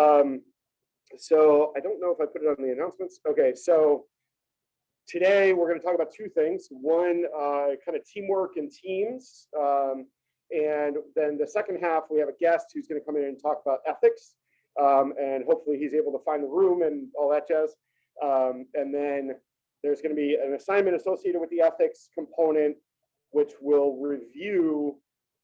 Um, so I don't know if I put it on the announcements. Okay, so today we're going to talk about two things. One, uh, kind of teamwork and teams. Um, and then the second half, we have a guest who's going to come in and talk about ethics. Um, and hopefully he's able to find the room and all that jazz. Um, and then there's going to be an assignment associated with the ethics component, which we'll review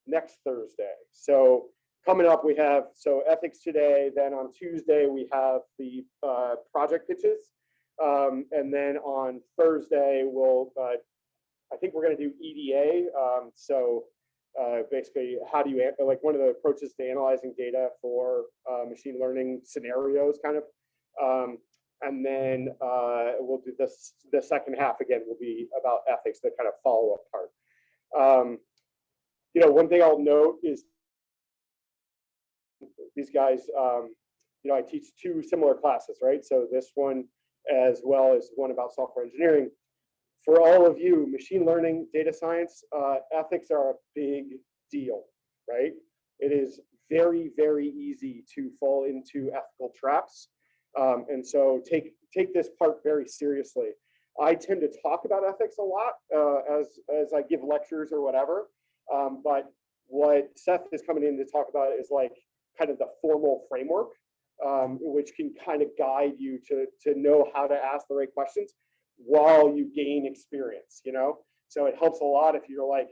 next Thursday. So coming up, we have, so ethics today, then on Tuesday, we have the uh, project pitches. Um, and then on Thursday, we'll, uh, I think we're going to do EDA. Um, so uh, basically, how do you, like one of the approaches to analyzing data for uh, machine learning scenarios kind of. Um, and then uh, we'll do this, the second half again will be about ethics, the kind of follow-up part. Um, you know, one thing I'll note is these guys, um, you know, I teach two similar classes, right? So this one, as well as one about software engineering. For all of you, machine learning, data science, uh, ethics are a big deal, right? It is very, very easy to fall into ethical traps. Um, and so take, take this part very seriously. I tend to talk about ethics a lot uh, as, as I give lectures or whatever. Um, but what Seth is coming in to talk about is like kind of the formal framework, um, which can kind of guide you to, to know how to ask the right questions while you gain experience, you know? So it helps a lot if you're like,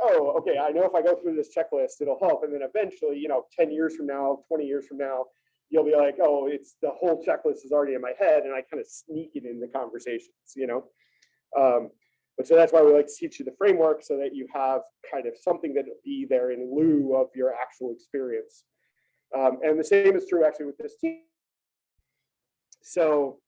oh, okay, I know if I go through this checklist, it'll help. And then eventually, you know, 10 years from now, 20 years from now, you'll be like, oh, it's the whole checklist is already in my head and I kind of sneak it in the conversations, you know? Um, but so that's why we like to teach you the framework so that you have kind of something that will be there in lieu of your actual experience. Um, and the same is true actually with this team. So,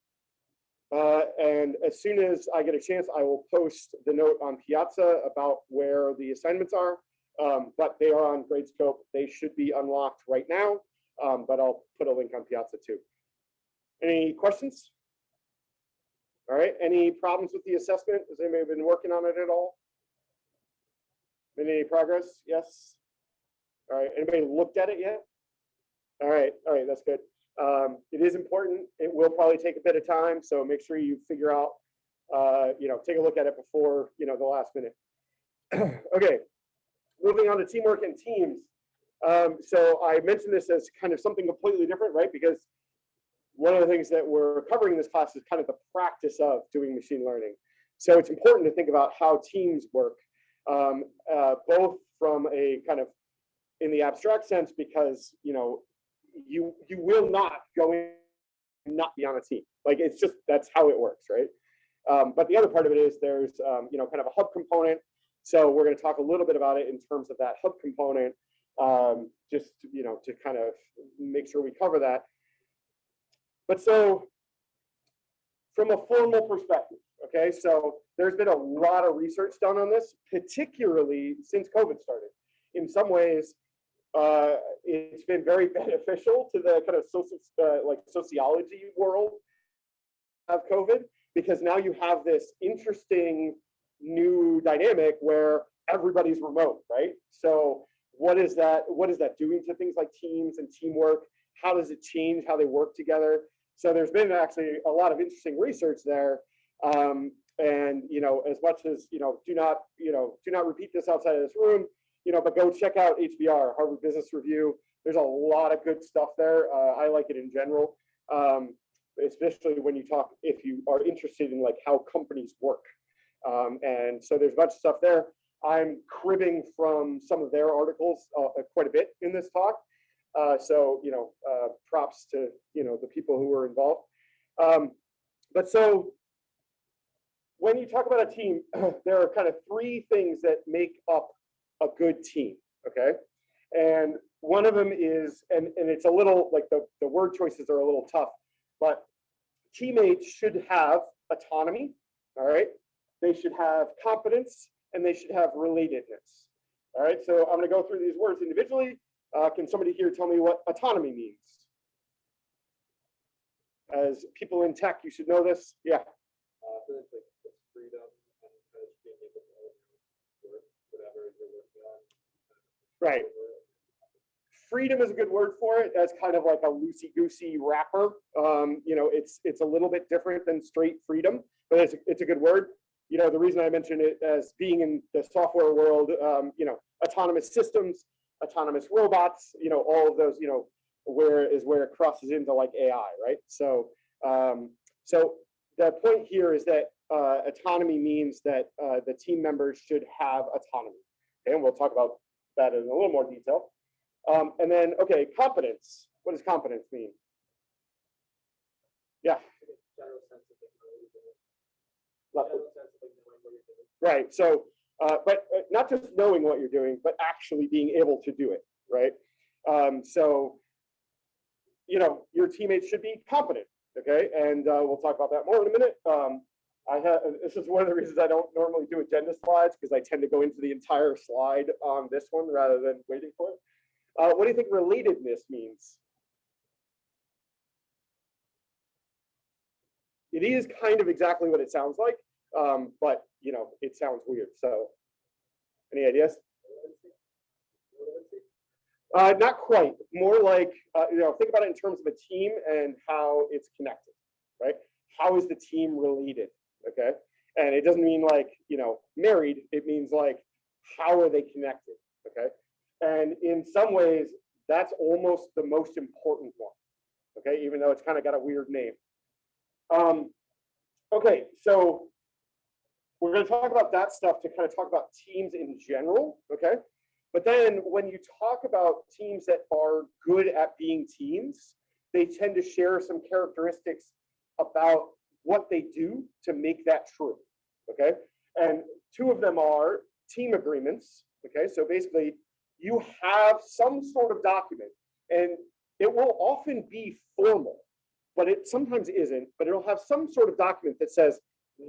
uh, and as soon as I get a chance, I will post the note on Piazza about where the assignments are, um, but they are on Gradescope. They should be unlocked right now, um, but I'll put a link on Piazza too. Any questions? All right, any problems with the assessment? Has anybody been working on it at all? Any progress? Yes? All right, anybody looked at it yet? All right, all right, that's good. Um, it is important. It will probably take a bit of time, so make sure you figure out, uh, you know, take a look at it before, you know, the last minute. okay, moving on to teamwork and teams. Um, so I mentioned this as kind of something completely different, right? Because one of the things that we're covering in this class is kind of the practice of doing machine learning. So it's important to think about how teams work, um, uh, both from a kind of in the abstract sense, because you know you you will not go in and not be on a team. Like it's just that's how it works, right? Um, but the other part of it is there's um, you know kind of a hub component. So we're going to talk a little bit about it in terms of that hub component, um, just you know to kind of make sure we cover that. But so from a formal perspective, okay, so there's been a lot of research done on this, particularly since COVID started. In some ways, uh, it's been very beneficial to the kind of social, uh, like sociology world of COVID, because now you have this interesting new dynamic where everybody's remote, right? So what is that, what is that doing to things like teams and teamwork? How does it change how they work together? So there's been actually a lot of interesting research there. Um, and, you know, as much as, you know, do not, you know, do not repeat this outside of this room, you know, but go check out HBR, Harvard Business Review. There's a lot of good stuff there. Uh, I like it in general, um, especially when you talk, if you are interested in like how companies work. Um, and so there's a bunch of stuff there. I'm cribbing from some of their articles uh, quite a bit in this talk. Uh, so, you know, uh, props to, you know, the people who were involved. Um, but so when you talk about a team, there are kind of three things that make up a good team, okay? And one of them is, and, and it's a little, like the, the word choices are a little tough, but teammates should have autonomy, all right? They should have competence and they should have relatedness. All right, so I'm gonna go through these words individually. Uh, can somebody here tell me what autonomy means? As people in tech, you should know this. Yeah. Uh, Right. freedom is a good word for it. That's kind of like a loosey-goosey wrapper. Um, you know, it's it's a little bit different than straight freedom, but it's it's a good word. You know, the reason I mentioned it as being in the software world, um, you know, autonomous systems, autonomous robots, you know, all of those, you know, where is where it crosses into like AI, right? So, um, so the point here is that uh, autonomy means that uh, the team members should have autonomy. Okay, and we'll talk about that in a little more detail. Um, and then, okay, competence. What does competence mean? Yeah. Right. So, uh, but uh, not just knowing what you're doing, but actually being able to do it. Right. Um, so, you know, your teammates should be competent. Okay. And uh, we'll talk about that more in a minute. Um, I have, this is one of the reasons I don't normally do agenda slides because I tend to go into the entire slide on this one rather than waiting for it. Uh, what do you think relatedness means? It is kind of exactly what it sounds like, um, but you know, it sounds weird. So any ideas? Uh, not quite, more like, uh, you know, think about it in terms of a team and how it's connected, right? How is the team related, okay? And it doesn't mean like, you know, married, it means like, how are they connected, okay? And in some ways, that's almost the most important one. Okay, even though it's kind of got a weird name. Um, okay, so we're going to talk about that stuff to kind of talk about teams in general. Okay, but then when you talk about teams that are good at being teams, they tend to share some characteristics about what they do to make that true. Okay, and two of them are team agreements. Okay, so basically you have some sort of document and it will often be formal, but it sometimes isn't, but it'll have some sort of document that says,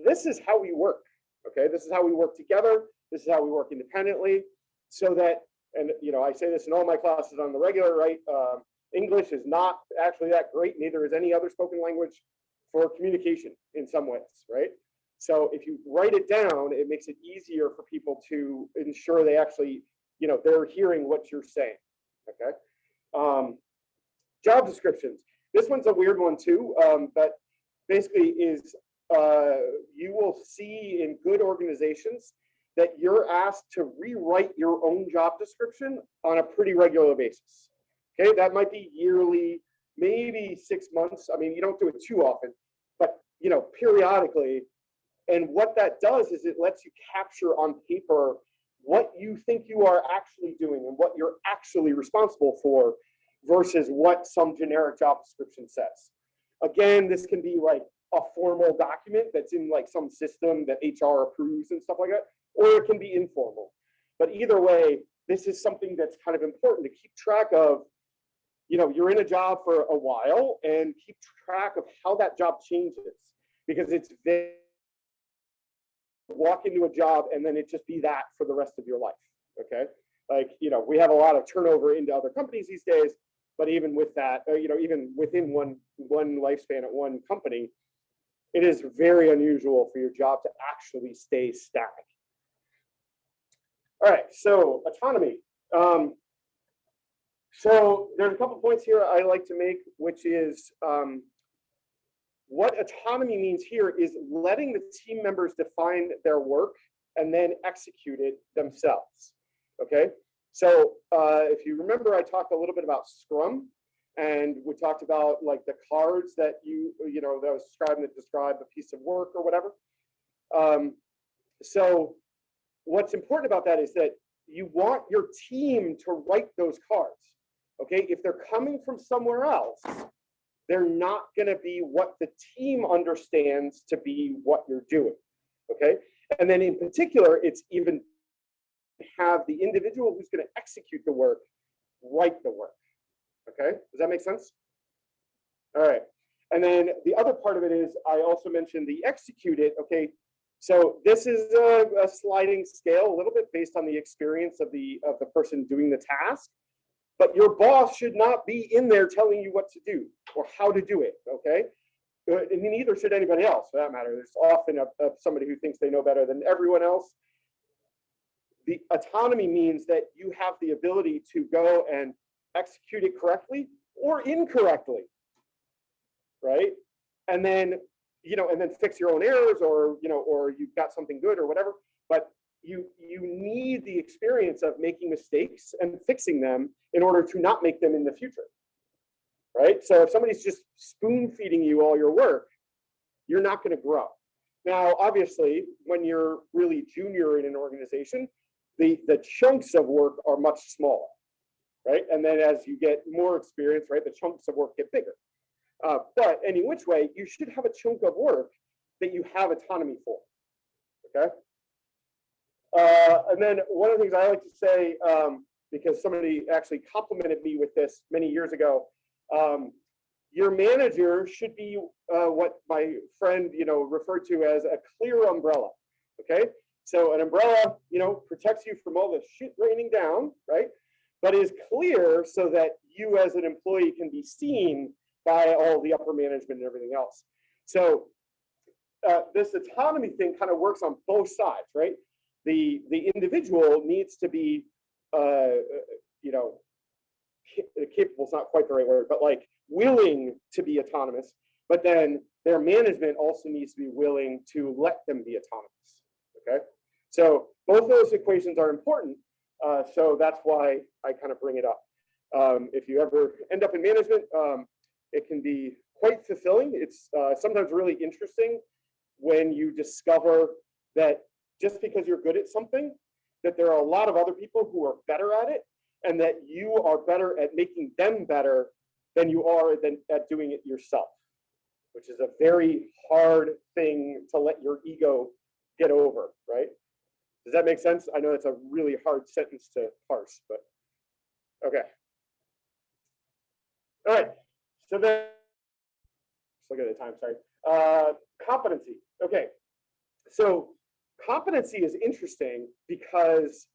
this is how we work. Okay, this is how we work together. This is how we work independently so that, and you know, I say this in all my classes on the regular, right? Um, English is not actually that great, neither is any other spoken language for communication in some ways, right? So if you write it down, it makes it easier for people to ensure they actually you know, they're hearing what you're saying, okay? Um, job descriptions. This one's a weird one too, um, but basically is uh, you will see in good organizations that you're asked to rewrite your own job description on a pretty regular basis. Okay, that might be yearly, maybe six months. I mean, you don't do it too often, you know, periodically. And what that does is it lets you capture on paper what you think you are actually doing and what you're actually responsible for versus what some generic job description says. Again, this can be like a formal document that's in like some system that HR approves and stuff like that, or it can be informal. But either way, this is something that's kind of important to keep track of. You know, you're in a job for a while and keep track of how that job changes because it's very walk into a job and then it just be that for the rest of your life. Okay. Like, you know, we have a lot of turnover into other companies these days, but even with that, uh, you know, even within one, one lifespan at one company, it is very unusual for your job to actually stay static. All right, so autonomy. Um, so there's a couple points here I like to make, which is um, what autonomy means here is letting the team members define their work and then execute it themselves. Okay, so uh, if you remember, I talked a little bit about Scrum, and we talked about like the cards that you you know that was describing that describe a piece of work or whatever. Um, so what's important about that is that you want your team to write those cards. Okay, if they're coming from somewhere else, they're not going to be what the team understands to be what you're doing. Okay. And then in particular, it's even have the individual who's going to execute the work write the work. Okay. Does that make sense? All right. And then the other part of it is I also mentioned the execute it. Okay. So this is a, a sliding scale a little bit based on the experience of the of the person doing the task but your boss should not be in there telling you what to do or how to do it, okay? Uh, and neither should anybody else for that matter. There's often a, a, somebody who thinks they know better than everyone else. The autonomy means that you have the ability to go and execute it correctly or incorrectly, right? And then, you know, and then fix your own errors or, you know, or you've got something good or whatever. But you, you need the experience of making mistakes and fixing them in order to not make them in the future, right? So if somebody's just spoon feeding you all your work, you're not going to grow. Now, obviously, when you're really junior in an organization, the, the chunks of work are much smaller, right? And then as you get more experience, right, the chunks of work get bigger. Uh, but any which way, you should have a chunk of work that you have autonomy for, okay? Uh, and then one of the things I like to say, um, because somebody actually complimented me with this many years ago, um, your manager should be uh, what my friend, you know, referred to as a clear umbrella. Okay, so an umbrella, you know, protects you from all the shit raining down, right? But is clear so that you as an employee can be seen by all the upper management and everything else. So uh, this autonomy thing kind of works on both sides, right? The the individual needs to be, uh, you know, capable is not quite the right word, but like willing to be autonomous, but then their management also needs to be willing to let them be autonomous, okay? So both those equations are important, uh, so that's why I kind of bring it up. Um, if you ever end up in management, um, it can be quite fulfilling. It's uh, sometimes really interesting when you discover that just because you're good at something, that there are a lot of other people who are better at it and that you are better at making them better than you are than at doing it yourself, which is a very hard thing to let your ego get over, right? Does that make sense? I know that's a really hard sentence to parse, but okay. All right, so then, let's look at the time, sorry. Uh, competency, okay. So competency is interesting because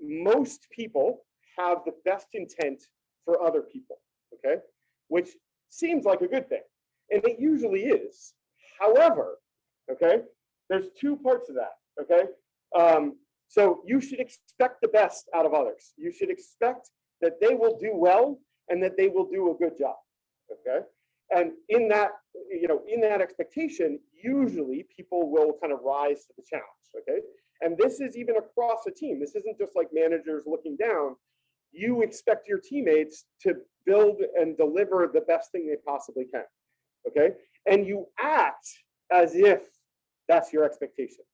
most people have the best intent for other people okay? Which seems like a good thing, and it usually is. However, okay, there's two parts of that, okay? Um, so you should expect the best out of others. You should expect that they will do well and that they will do a good job, okay? And in that, you know, in that expectation, usually people will kind of rise to the challenge, okay? And this is even across a team. This isn't just like managers looking down you expect your teammates to build and deliver the best thing they possibly can. Okay. And you act as if that's your expectation.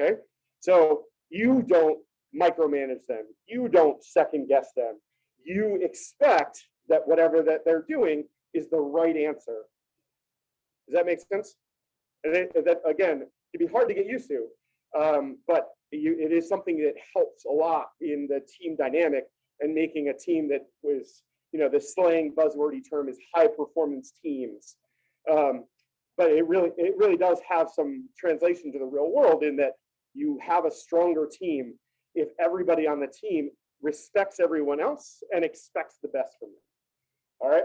Okay. So you don't micromanage them. You don't second guess them. You expect that whatever that they're doing is the right answer. Does that make sense? And that again, it'd be hard to get used to, um, but you, it is something that helps a lot in the team dynamic and making a team that was, you know, the slang buzzwordy term is high performance teams. Um, but it really, it really does have some translation to the real world in that you have a stronger team if everybody on the team respects everyone else and expects the best from them. All right.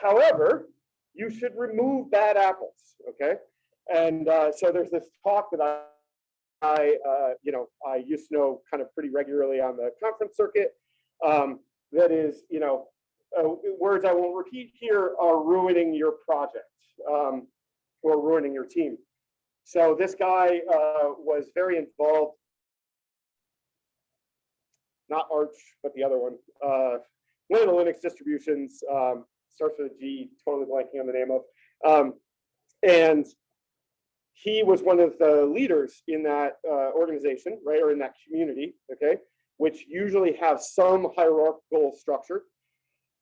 However, you should remove bad apples. Okay. And uh, so there's this talk that I, I uh, you know, I used to know kind of pretty regularly on the conference circuit um, that is, you know, uh, words I won't repeat here are ruining your project um, or ruining your team. So this guy uh, was very involved, not Arch, but the other one. One of the Linux distributions um, starts with a G, totally blanking on the name of. Um, and he was one of the leaders in that uh, organization, right, or in that community, okay? which usually have some hierarchical structure.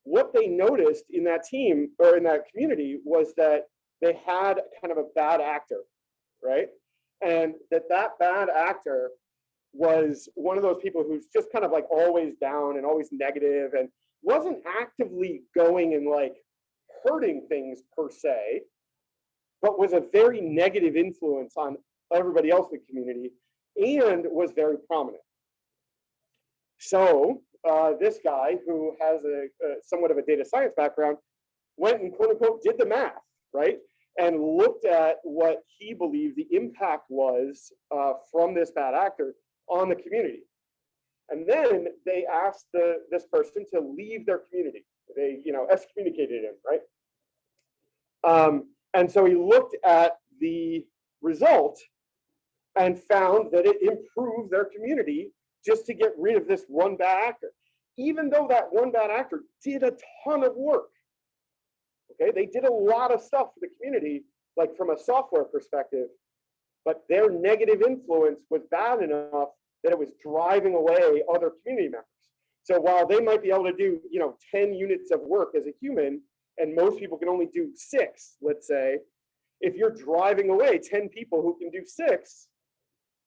What they noticed in that team or in that community was that they had kind of a bad actor, right? And that that bad actor was one of those people who's just kind of like always down and always negative and wasn't actively going and like hurting things per se, but was a very negative influence on everybody else in the community and was very prominent. So uh, this guy who has a, a, somewhat of a data science background went and quote unquote did the math, right? And looked at what he believed the impact was uh, from this bad actor on the community. And then they asked the, this person to leave their community. They, you know, excommunicated him, right? Um, and so he looked at the result and found that it improved their community just to get rid of this one bad actor. Even though that one bad actor did a ton of work. Okay, they did a lot of stuff for the community, like from a software perspective, but their negative influence was bad enough that it was driving away other community members. So while they might be able to do, you know, 10 units of work as a human, and most people can only do six, let's say, if you're driving away 10 people who can do six,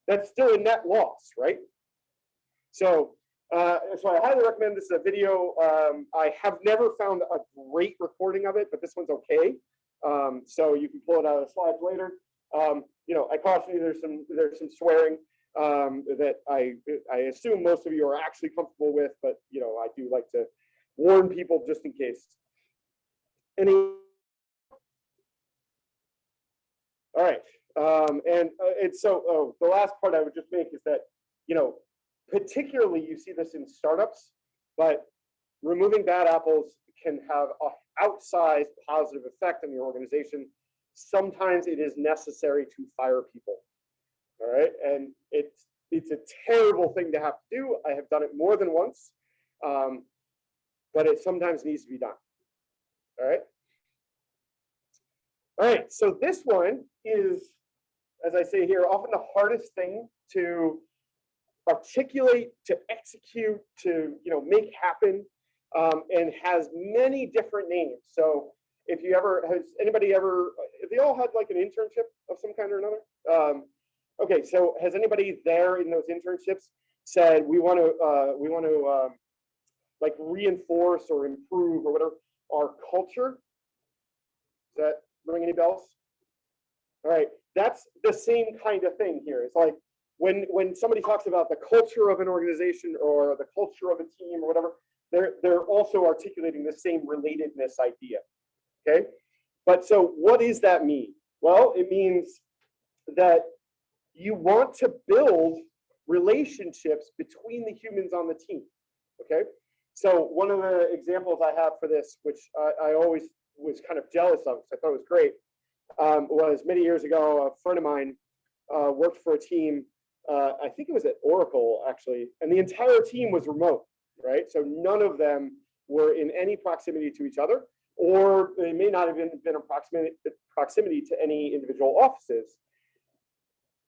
that's still a net loss, right? So, uh, so I highly recommend this is a video. Um, I have never found a great recording of it, but this one's okay. Um, so you can pull it out of the slides later. Um, you know, I caution you, there's some there's some swearing um, that I I assume most of you are actually comfortable with, but you know, I do like to warn people just in case. Any? All right, um, and uh, it's so oh, the last part I would just make is that you know, particularly you see this in startups, but removing bad apples can have a outsized positive effect on your organization. Sometimes it is necessary to fire people. All right, and it's it's a terrible thing to have to do. I have done it more than once, um, but it sometimes needs to be done. All right. All right, so this one is, as I say here, often the hardest thing to articulate, to execute, to you know make happen, um, and has many different names. So if you ever has anybody ever, if they all had like an internship of some kind or another. Um, okay, so has anybody there in those internships said we want to uh, we want to um, like reinforce or improve or whatever our culture? Does that ring any bells? All right, that's the same kind of thing here. It's like when when somebody talks about the culture of an organization or the culture of a team or whatever, they're they're also articulating the same relatedness idea. Okay, but so what does that mean? Well, it means that you want to build relationships between the humans on the team. Okay, so one of the examples I have for this, which I, I always was kind of jealous of, because I thought it was great, um, was many years ago, a friend of mine uh, worked for a team, uh, I think it was at Oracle actually, and the entire team was remote, right? So none of them were in any proximity to each other, or they may not have been, been in proximity, proximity to any individual offices.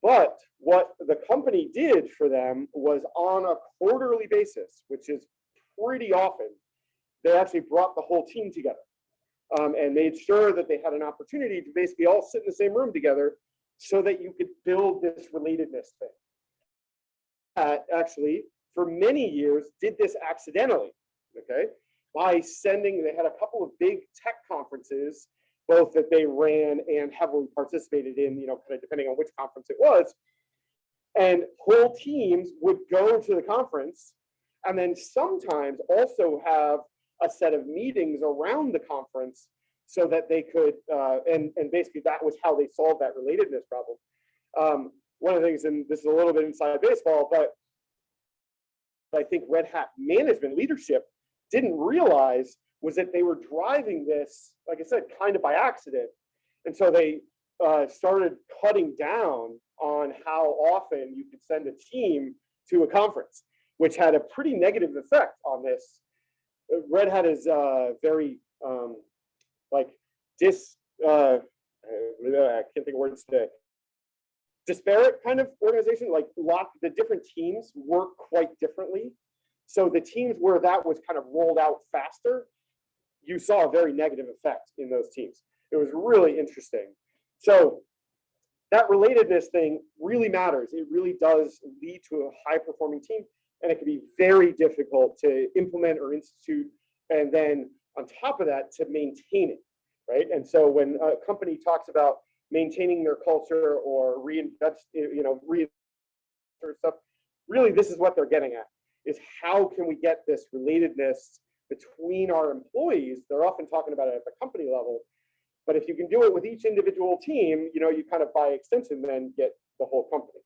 But what the company did for them was on a quarterly basis, which is pretty often, they actually brought the whole team together um, and made sure that they had an opportunity to basically all sit in the same room together so that you could build this relatedness thing. Uh, actually, for many years, did this accidentally, okay? By sending, they had a couple of big tech conferences, both that they ran and heavily participated in, you know, kind of depending on which conference it was. And whole teams would go to the conference and then sometimes also have a set of meetings around the conference so that they could, uh, and, and basically that was how they solved that relatedness problem. Um, one of the things, and this is a little bit inside baseball, but I think Red Hat management leadership didn't realize was that they were driving this, like I said, kind of by accident. And so they uh, started cutting down on how often you could send a team to a conference, which had a pretty negative effect on this Red Hat is uh, very um, like dis. Uh, I can't think of words today. Disparate kind of organization. Like lot the different teams work quite differently. So the teams where that was kind of rolled out faster, you saw a very negative effect in those teams. It was really interesting. So that relatedness thing really matters. It really does lead to a high performing team and it can be very difficult to implement or institute, and then on top of that, to maintain it, right? And so when a company talks about maintaining their culture or reinvest, you know, reinvest stuff, really this is what they're getting at, is how can we get this relatedness between our employees? They're often talking about it at the company level, but if you can do it with each individual team, you know, you kind of by extension then get the whole company.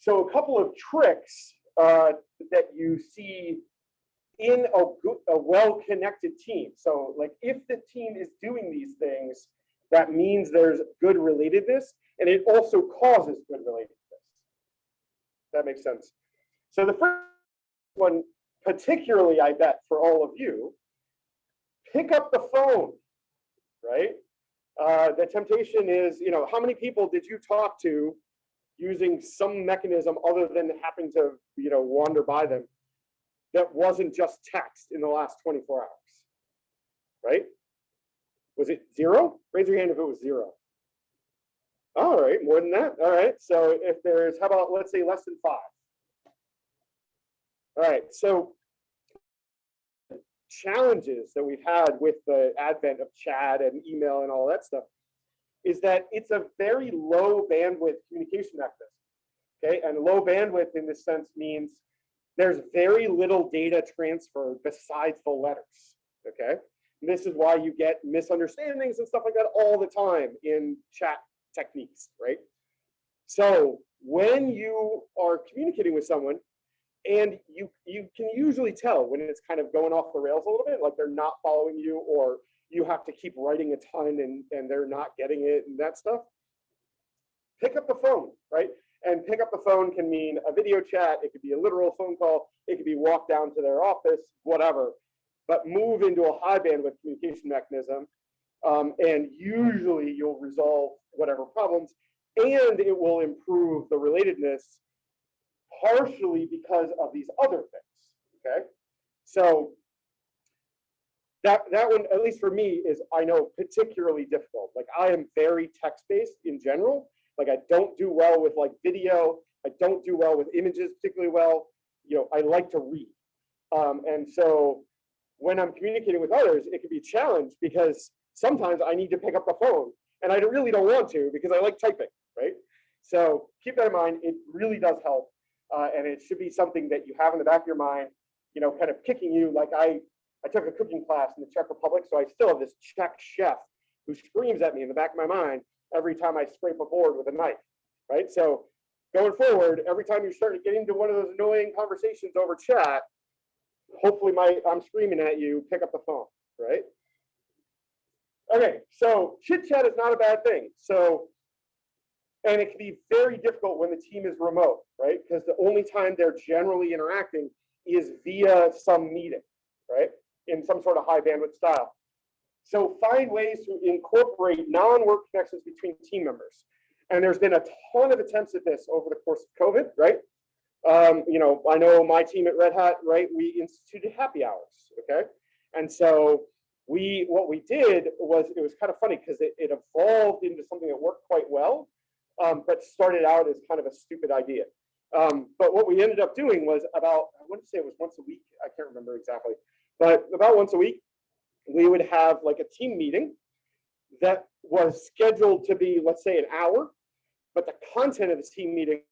So a couple of tricks uh, that you see in a, good, a well-connected team. So like if the team is doing these things, that means there's good relatedness and it also causes good relatedness. That makes sense. So the first one, particularly I bet for all of you, pick up the phone, right? Uh, the temptation is, you know, how many people did you talk to using some mechanism other than happening to, you know, wander by them that wasn't just text in the last 24 hours, right? Was it zero? Raise your hand if it was zero. All right, more than that. All right, so if there's, how about, let's say less than five. All right, so challenges that we've had with the advent of chat and email and all that stuff is that it's a very low bandwidth communication mechanism. Okay, and low bandwidth in this sense means there's very little data transfer besides the letters. Okay, and this is why you get misunderstandings and stuff like that all the time in chat techniques, right? So when you are communicating with someone, and you you can usually tell when it's kind of going off the rails a little bit, like they're not following you, or you have to keep writing a ton and and they're not getting it and that stuff. Pick up the phone, right? And pick up the phone can mean a video chat, it could be a literal phone call, it could be walk down to their office, whatever. But move into a high bandwidth communication mechanism, um, and usually you'll resolve whatever problems, and it will improve the relatedness partially because of these other things. Okay, so that that one, at least for me, is I know particularly difficult. Like I am very text based in general. Like I don't do well with like video. I don't do well with images particularly well. You know, I like to read, um, and so when I'm communicating with others, it can be a challenge because sometimes I need to pick up the phone, and I really don't want to because I like typing, right? So keep that in mind. It really does help uh, and it should be something that you have in the back of your mind, you know, kind of kicking you. Like I, I took a cooking class in the Czech Republic, so I still have this Czech chef who screams at me in the back of my mind every time I scrape a board with a knife, right? So going forward, every time you start to get into one of those annoying conversations over chat, hopefully my I'm screaming at you, pick up the phone, right? Okay, so chit chat is not a bad thing. So and it can be very difficult when the team is remote, right? Because the only time they're generally interacting is via some meeting, right? In some sort of high bandwidth style. So find ways to incorporate non-work connections between team members. And there's been a ton of attempts at this over the course of COVID, right? Um, you know, I know my team at Red Hat, right? We instituted happy hours, okay? And so we, what we did was, it was kind of funny because it, it evolved into something that worked quite well um, but started out as kind of a stupid idea. Um, but what we ended up doing was about, I want to say it was once a week, I can't remember exactly, but about once a week, we would have like a team meeting that was scheduled to be, let's say, an hour, but the content of the team meeting,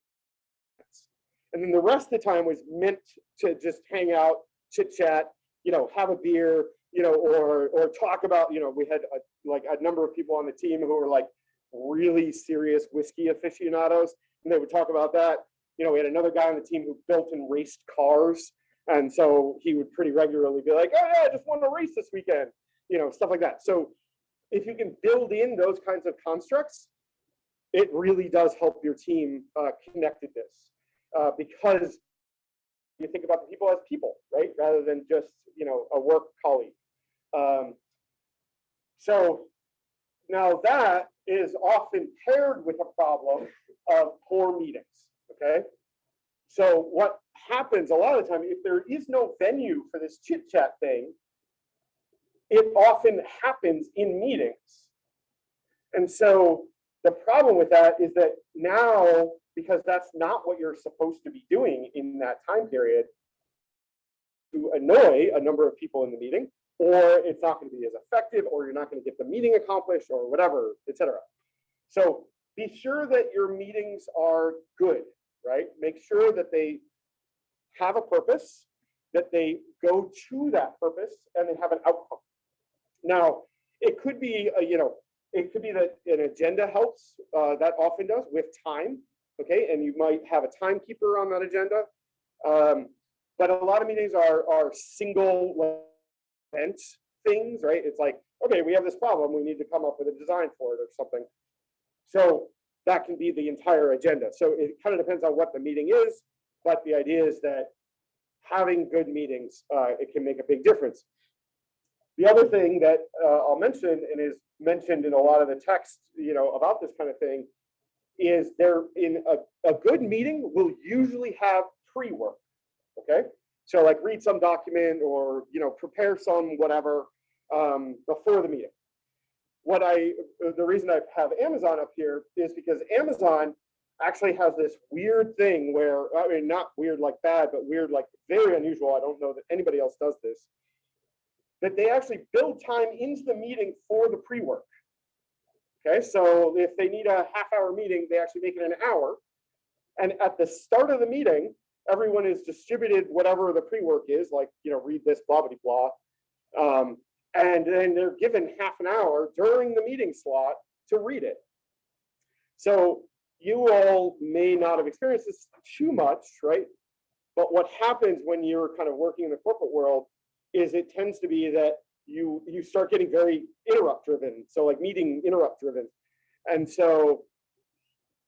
and then the rest of the time was meant to just hang out, chit chat, you know, have a beer, you know, or or talk about, you know, we had a, like a number of people on the team who were like really serious whiskey aficionados, and they would talk about that. You know, we had another guy on the team who built and raced cars, and so he would pretty regularly be like, "Oh yeah, I just won a race this weekend," you know, stuff like that. So if you can build in those kinds of constructs, it really does help your team uh, connectedness uh, because you think about the people as people, right, rather than just you know a work colleague. Um, so now that is often paired with a problem of poor meetings, okay? So what happens a lot of the time, if there is no venue for this chit chat thing, it often happens in meetings. And so the problem with that is that now, because that's not what you're supposed to be doing in that time period, to annoy a number of people in the meeting, or it's not going to be as effective, or you're not going to get the meeting accomplished, or whatever, etc. So be sure that your meetings are good, right? Make sure that they have a purpose, that they go to that purpose, and they have an outcome. Now, it could be, a, you know, it could be that an agenda helps. Uh, that often does with time, okay? And you might have a timekeeper on that agenda. Um, but a lot of meetings are, are single things, right? It's like, okay, we have this problem, we need to come up with a design for it or something. So that can be the entire agenda. So it kind of depends on what the meeting is, but the idea is that having good meetings, uh, it can make a big difference. The other thing that uh, I'll mention and is mentioned in a lot of the text, you know, about this kind of thing is there in a, a good meeting will usually have pre-work, okay? So like read some document or, you know, prepare some whatever um, before the meeting. What I, the reason I have Amazon up here is because Amazon actually has this weird thing where, I mean, not weird like bad, but weird like very unusual. I don't know that anybody else does this. That they actually build time into the meeting for the pre-work. Okay, so if they need a half hour meeting, they actually make it an hour. And at the start of the meeting, everyone is distributed whatever the pre-work is, like, you know, read this, blah, blah, blah. Um, and then they're given half an hour during the meeting slot to read it. So you all may not have experienced this too much, right? But what happens when you're kind of working in the corporate world is it tends to be that you you start getting very interrupt driven. So like meeting interrupt driven. And so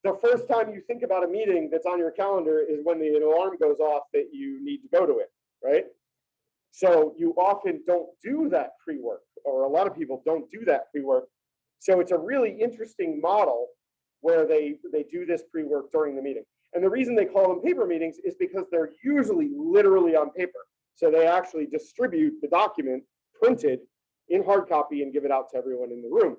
the first time you think about a meeting that's on your calendar is when the alarm goes off that you need to go to it, right? So you often don't do that pre-work, or a lot of people don't do that pre-work. So it's a really interesting model where they, they do this pre-work during the meeting. And the reason they call them paper meetings is because they're usually literally on paper. So they actually distribute the document printed in hard copy and give it out to everyone in the room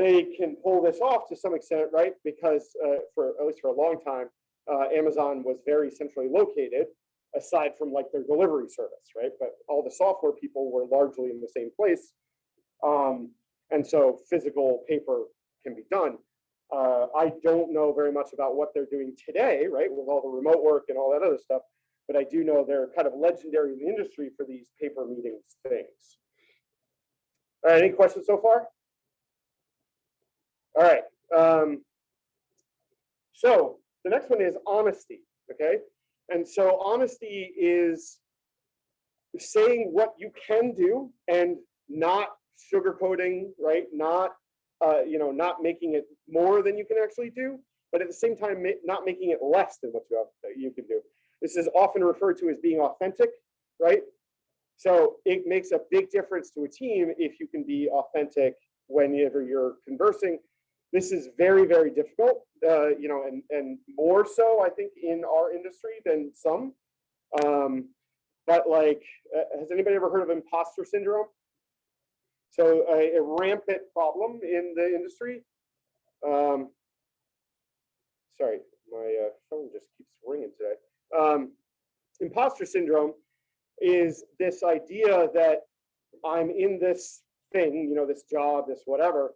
they can pull this off to some extent, right? Because uh, for at least for a long time, uh, Amazon was very centrally located, aside from like their delivery service, right? But all the software people were largely in the same place, um, and so physical paper can be done. Uh, I don't know very much about what they're doing today, right, with all the remote work and all that other stuff, but I do know they're kind of legendary in the industry for these paper meetings things. All right, any questions so far? All right. Um, so the next one is honesty. Okay. And so honesty is saying what you can do and not sugarcoating, right? Not, uh, you know, not making it more than you can actually do, but at the same time, not making it less than what you have, you can do. This is often referred to as being authentic, right? So it makes a big difference to a team if you can be authentic whenever you're conversing this is very, very difficult, uh, you know, and, and more so, I think, in our industry than some. Um, but like, uh, has anybody ever heard of imposter syndrome? So a, a rampant problem in the industry. Um, sorry, my uh, phone just keeps ringing today. Um, imposter syndrome is this idea that I'm in this thing, you know, this job, this whatever,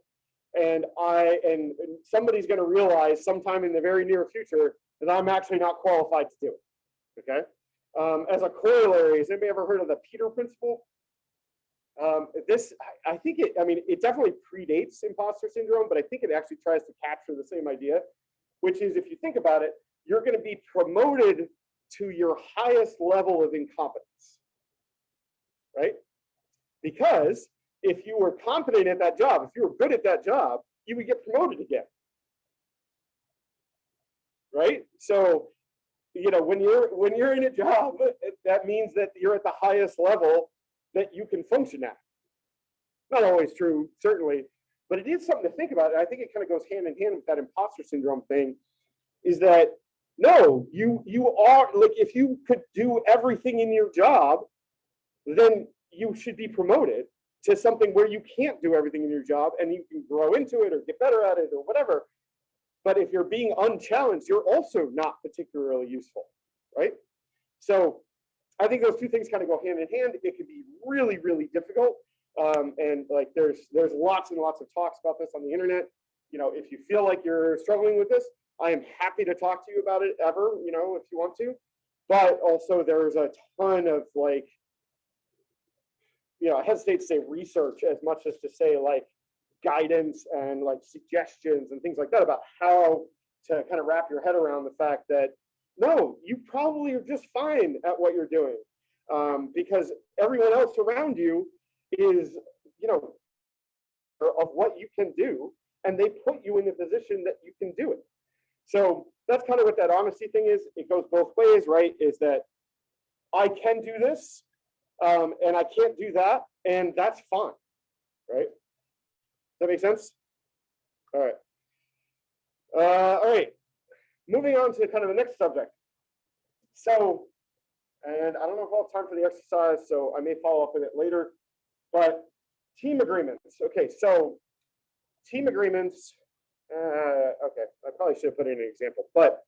and I and, and somebody's going to realize sometime in the very near future that I'm actually not qualified to do it. Okay. Um, as a corollary, has anybody ever heard of the Peter Principle? Um, this, I think it, I mean, it definitely predates imposter syndrome, but I think it actually tries to capture the same idea, which is if you think about it, you're going to be promoted to your highest level of incompetence, right? Because if you were competent at that job, if you were good at that job, you would get promoted again. Right? So, you know, when you're when you're in a job, that means that you're at the highest level that you can function at. Not always true, certainly, but it is something to think about. And I think it kind of goes hand in hand with that imposter syndrome thing, is that no, you you are like if you could do everything in your job, then you should be promoted to something where you can't do everything in your job and you can grow into it or get better at it or whatever. But if you're being unchallenged, you're also not particularly useful, right? So I think those two things kind of go hand in hand. It can be really, really difficult. Um, and like there's there's lots and lots of talks about this on the internet. You know, if you feel like you're struggling with this, I am happy to talk to you about it ever, you know, if you want to. But also there's a ton of like you know, I hesitate to say research as much as to say like guidance and like suggestions and things like that about how to kind of wrap your head around the fact that no, you probably are just fine at what you're doing. Um, because everyone else around you is, you know, of what you can do, and they put you in the position that you can do it. So that's kind of what that honesty thing is. It goes both ways, right? Is that I can do this, um, and I can't do that, and that's fine, right? That make sense? All right. Uh, all right. Moving on to kind of the next subject. So, and I don't know if I'll have time for the exercise, so I may follow up with it later. But team agreements. Okay, so team agreements. Uh, okay, I probably should have put in an example, but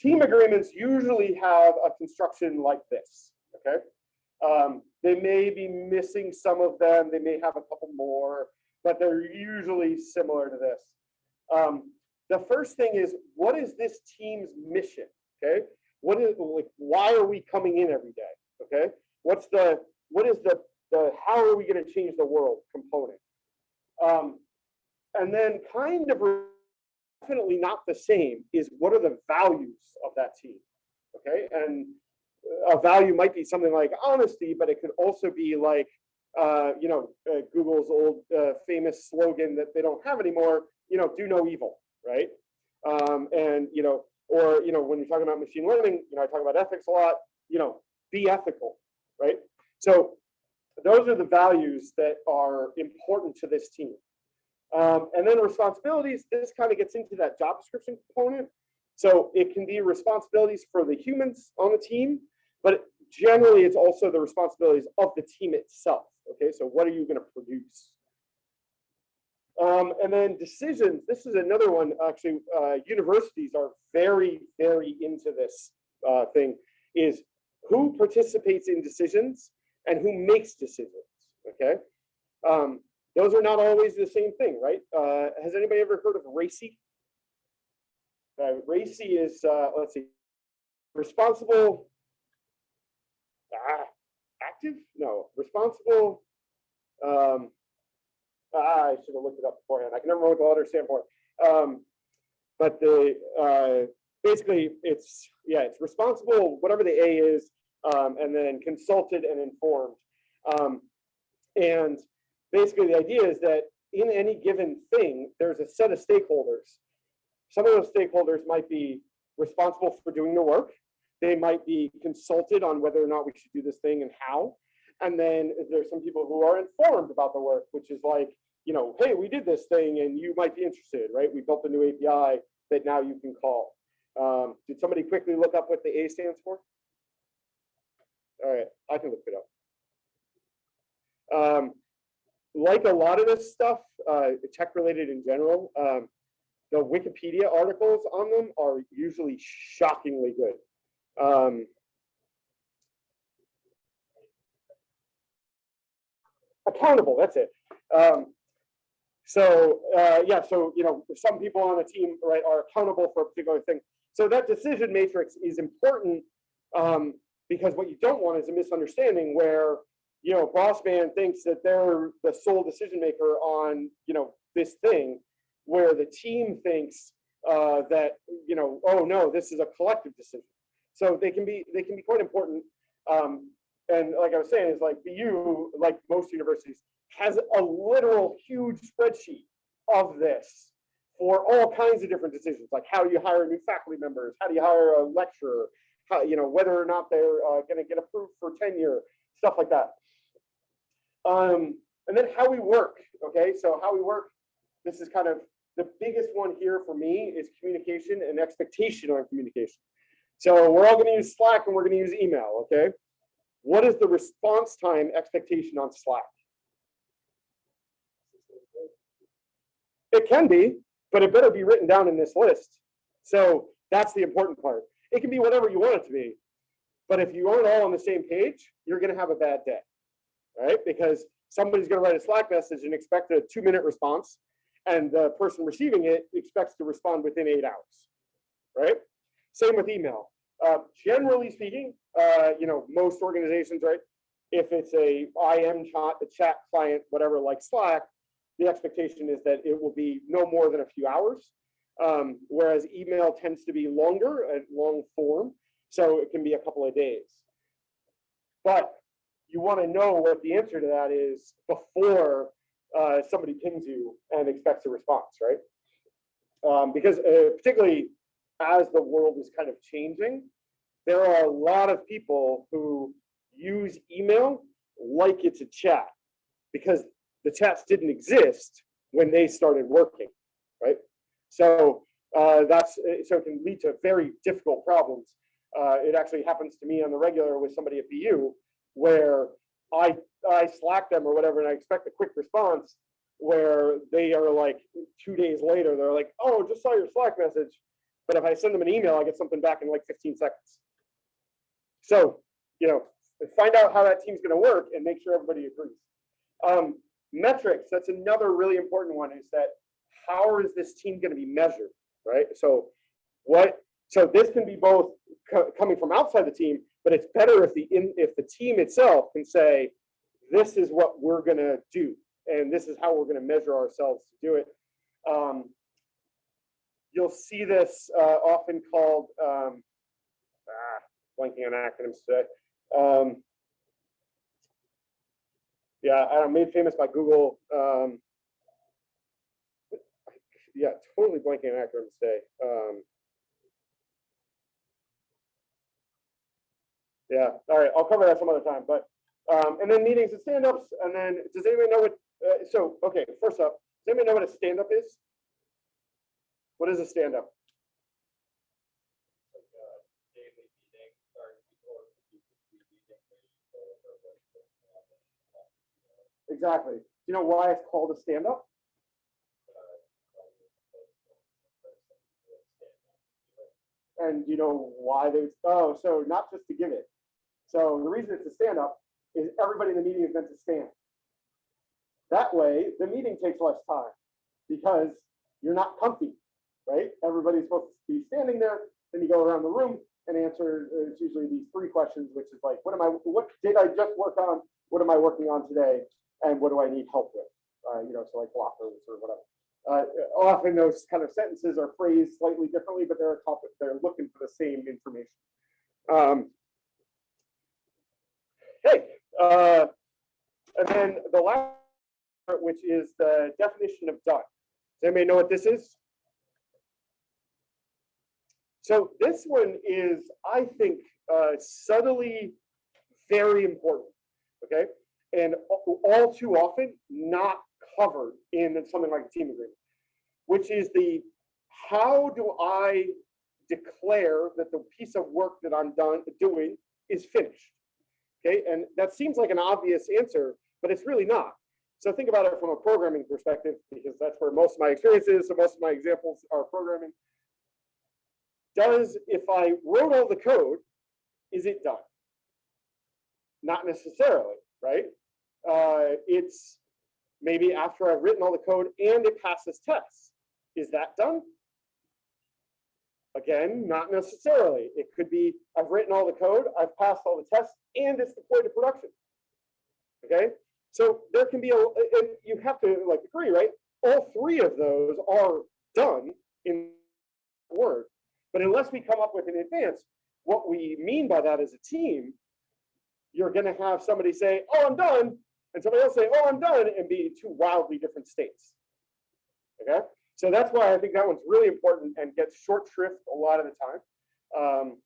team agreements usually have a construction like this. Okay, um, they may be missing some of them. They may have a couple more, but they're usually similar to this. Um, the first thing is, what is this team's mission? Okay, what is like, why are we coming in every day? Okay, what's the what is the the how are we going to change the world component? Um, and then kind of definitely not the same is what are the values of that team? Okay, and a value might be something like honesty, but it could also be like uh, you know uh, Google's old uh, famous slogan that they don't have anymore. You know, do no evil, right? Um, and you know, or you know, when you're talking about machine learning, you know, I talk about ethics a lot. You know, be ethical, right? So those are the values that are important to this team. Um, and then responsibilities, this kind of gets into that job description component. So it can be responsibilities for the humans on the team, but generally it's also the responsibilities of the team itself. Okay, so what are you going to produce? Um, and then decisions, this is another one, actually, uh, universities are very, very into this uh, thing, is who participates in decisions and who makes decisions, okay? Um, those are not always the same thing, right? Uh, has anybody ever heard of RACI? Uh, is, uh, let's see, responsible, ah, active? No, responsible, um, ah, I should have looked it up beforehand. I can never remember what the letters stand for. Um, but the, uh, basically it's, yeah, it's responsible, whatever the A is, um, and then consulted and informed. Um, and basically the idea is that in any given thing, there's a set of stakeholders. Some of those stakeholders might be responsible for doing the work. They might be consulted on whether or not we should do this thing and how. And then there's some people who are informed about the work, which is like, you know, hey, we did this thing and you might be interested, right? We built a new API that now you can call. Um, did somebody quickly look up what the A stands for? All right, I can look it up. Um, like a lot of this stuff, uh, tech related in general, um, the Wikipedia articles on them are usually shockingly good. Um, accountable, that's it. Um, so uh, yeah, so you know, some people on the team right are accountable for a particular thing. So that decision matrix is important um, because what you don't want is a misunderstanding where you know boss man thinks that they're the sole decision maker on you know this thing where the team thinks uh, that you know oh no this is a collective decision so they can be they can be quite important um, and like i was saying is like bu like most universities has a literal huge spreadsheet of this for all kinds of different decisions like how do you hire new faculty members how do you hire a lecturer how, you know, whether or not they're uh, going to get approved for tenure, stuff like that. Um, and then how we work, okay? So how we work, this is kind of the biggest one here for me is communication and expectation on communication. So we're all going to use Slack and we're going to use email, okay? What is the response time expectation on Slack? It can be, but it better be written down in this list. So that's the important part. It can be whatever you want it to be. But if you aren't all on the same page, you're going to have a bad day, right? Because somebody's going to write a Slack message and expect a two minute response, and the person receiving it expects to respond within eight hours, right? Same with email. Uh, generally speaking, uh, you know, most organizations, right? If it's a IM chat, a chat client, whatever, like Slack, the expectation is that it will be no more than a few hours. Um, whereas email tends to be longer and long form, so it can be a couple of days. But you want to know what the answer to that is before uh, somebody pings you and expects a response, right? Um, because uh, particularly as the world is kind of changing, there are a lot of people who use email like it's a chat because the chats didn't exist when they started working, right? So uh, that's uh, so it can lead to very difficult problems. Uh, it actually happens to me on the regular with somebody at BU where I I Slack them or whatever, and I expect a quick response where they are like two days later, they're like, oh, just saw your Slack message. But if I send them an email, I get something back in like 15 seconds. So, you know, find out how that team's going to work and make sure everybody agrees. Um, metrics, that's another really important one is that how is this team going to be measured, right? So what, so this can be both co coming from outside the team, but it's better if the in, if the team itself can say, this is what we're going to do, and this is how we're going to measure ourselves to do it. Um, you'll see this uh, often called, um, ah, blanking on acronyms today. Um, yeah, I made famous by Google. Um, yeah, totally blanking on acronyms today. Um, yeah, all right, I'll cover that some other time. But um, and then meetings and stand-ups, and then does anyone know what? Uh, so okay, first up, does anyone know what a stand-up is? What is a stand-up? Exactly. Do you know why it's called a stand-up? And do you know why they, oh, so not just to give it. So the reason it's a stand-up is everybody in the meeting is meant to stand. That way, the meeting takes less time because you're not comfy, right? Everybody's supposed to be standing there. Then you go around the room and answer. uh, It's usually these three questions, which is like, what am I? What did I just work on? What am I working on today? And what do I need help with? Uh, you know, so like blockers or whatever. Uh, often those kind of sentences are phrased slightly differently, but they're they're looking for the same information. Um, hey, uh, and then the last part, which is the definition of done. Does anybody know what this is? So this one is, I think, uh, subtly very important, okay? And all too often not covered in something like a team agreement, which is the, how do I declare that the piece of work that I'm done doing is finished? Okay, and that seems like an obvious answer, but it's really not. So think about it from a programming perspective, because that's where most of my experience is. So most of my examples are programming. Does, if I wrote all the code, is it done? Not necessarily, right? Uh, it's maybe after I've written all the code and it passes tests. Is that done? Again, not necessarily. It could be I've written all the code, I've passed all the tests, and it's deployed to production. Okay, so there can be a, and you have to like agree, right? All three of those are done in Word, but unless we come up with in advance what we mean by that as a team, you're going to have somebody say, "Oh, I'm done," and somebody else say, "Oh, I'm done," and be in two wildly different states. Okay, so that's why I think that one's really important and gets short shrift a lot of the time. Um,